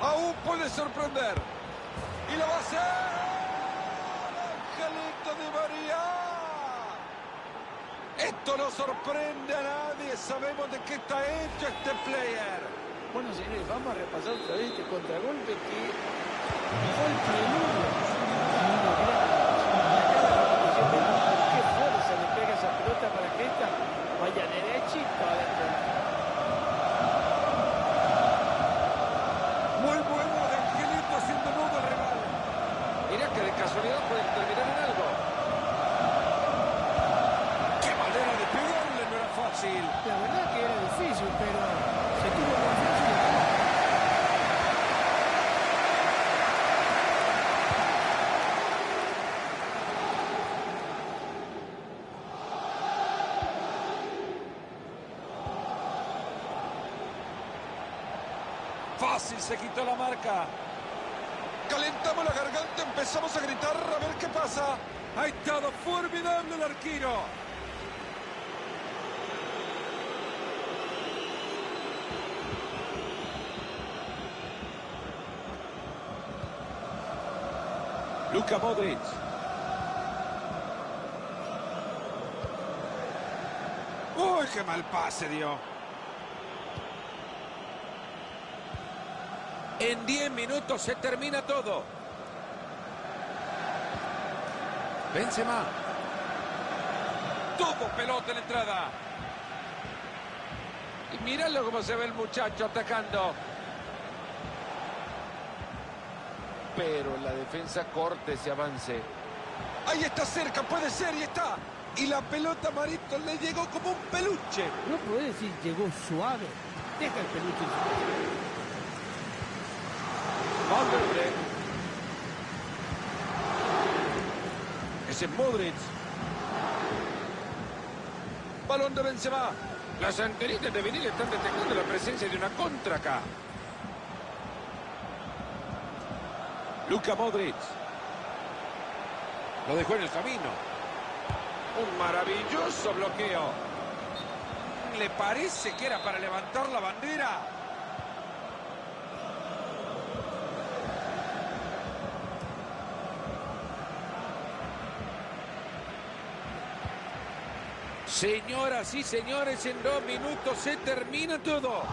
Aún puede sorprender. Y lo va a hacer. Esto no sorprende a nadie. Sabemos de qué está hecho este player. Bueno, señores, vamos a repasar otra vez este contragolpe que fue el a una gran acción. Y acá la repetición vemos con qué fuerza le pega esa pelota para que esta vaya derechito adentro. Muy bueno de Angelito haciendo nudo al rival. Mirá que de casualidad pueden terminar en algo. ¡Qué manera de pegarle! No era fácil. La verdad que era difícil, pero se tuvo confianza y la ganó. Fácil se quitó la marca. Calentamos la garganta, empezamos a gritar a ver qué pasa. Ha estado formidable el arquero. Luka Modric. ¡Uy, qué mal pase dio! En 10 minutos se termina todo. Benzema. Todo pelota en la entrada. Y míralo cómo se ve el muchacho atacando. Pero la defensa corte ese avance. Ahí está cerca, puede ser, y está. Y la pelota Marito le llegó como un peluche. No puede decir llegó suave. Deja el peluche. Valverde. Ese es Modric. Balón de Benzema. Las antenitas de vinil están detectando la presencia de una contra acá. Luka Modric. Lo dejó en el camino. Un maravilloso bloqueo. ¿Le parece que era para levantar la bandera? Señoras y señores, en dos minutos se termina todo.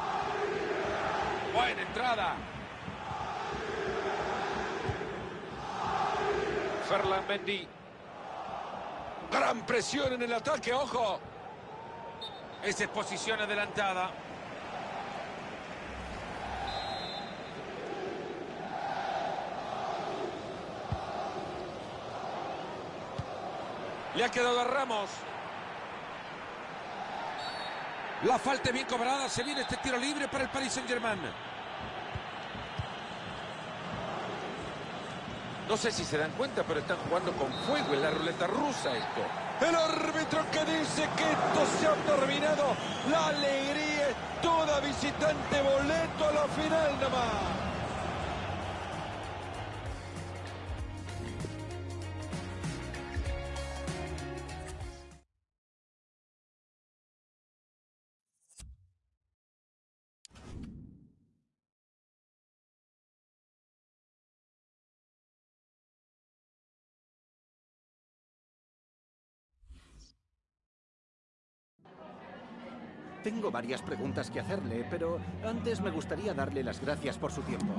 Buena entrada. Ferland Mendy. Gran presión en el ataque, ojo. Esa es posición adelantada. Le ha quedado a Ramos. La falta bien cobrada. Se viene este tiro libre para el Paris Saint-Germain. No sé si se dan cuenta, pero están jugando con fuego en la ruleta rusa esto. El árbitro que dice que esto se ha terminado. La alegría es toda visitante. Boleto a la final nomás. Tengo varias preguntas que hacerle, pero antes me gustaría darle las gracias por su tiempo.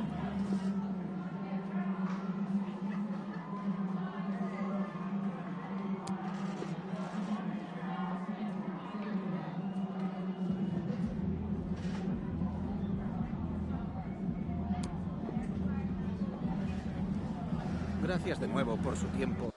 Gracias de nuevo por su tiempo.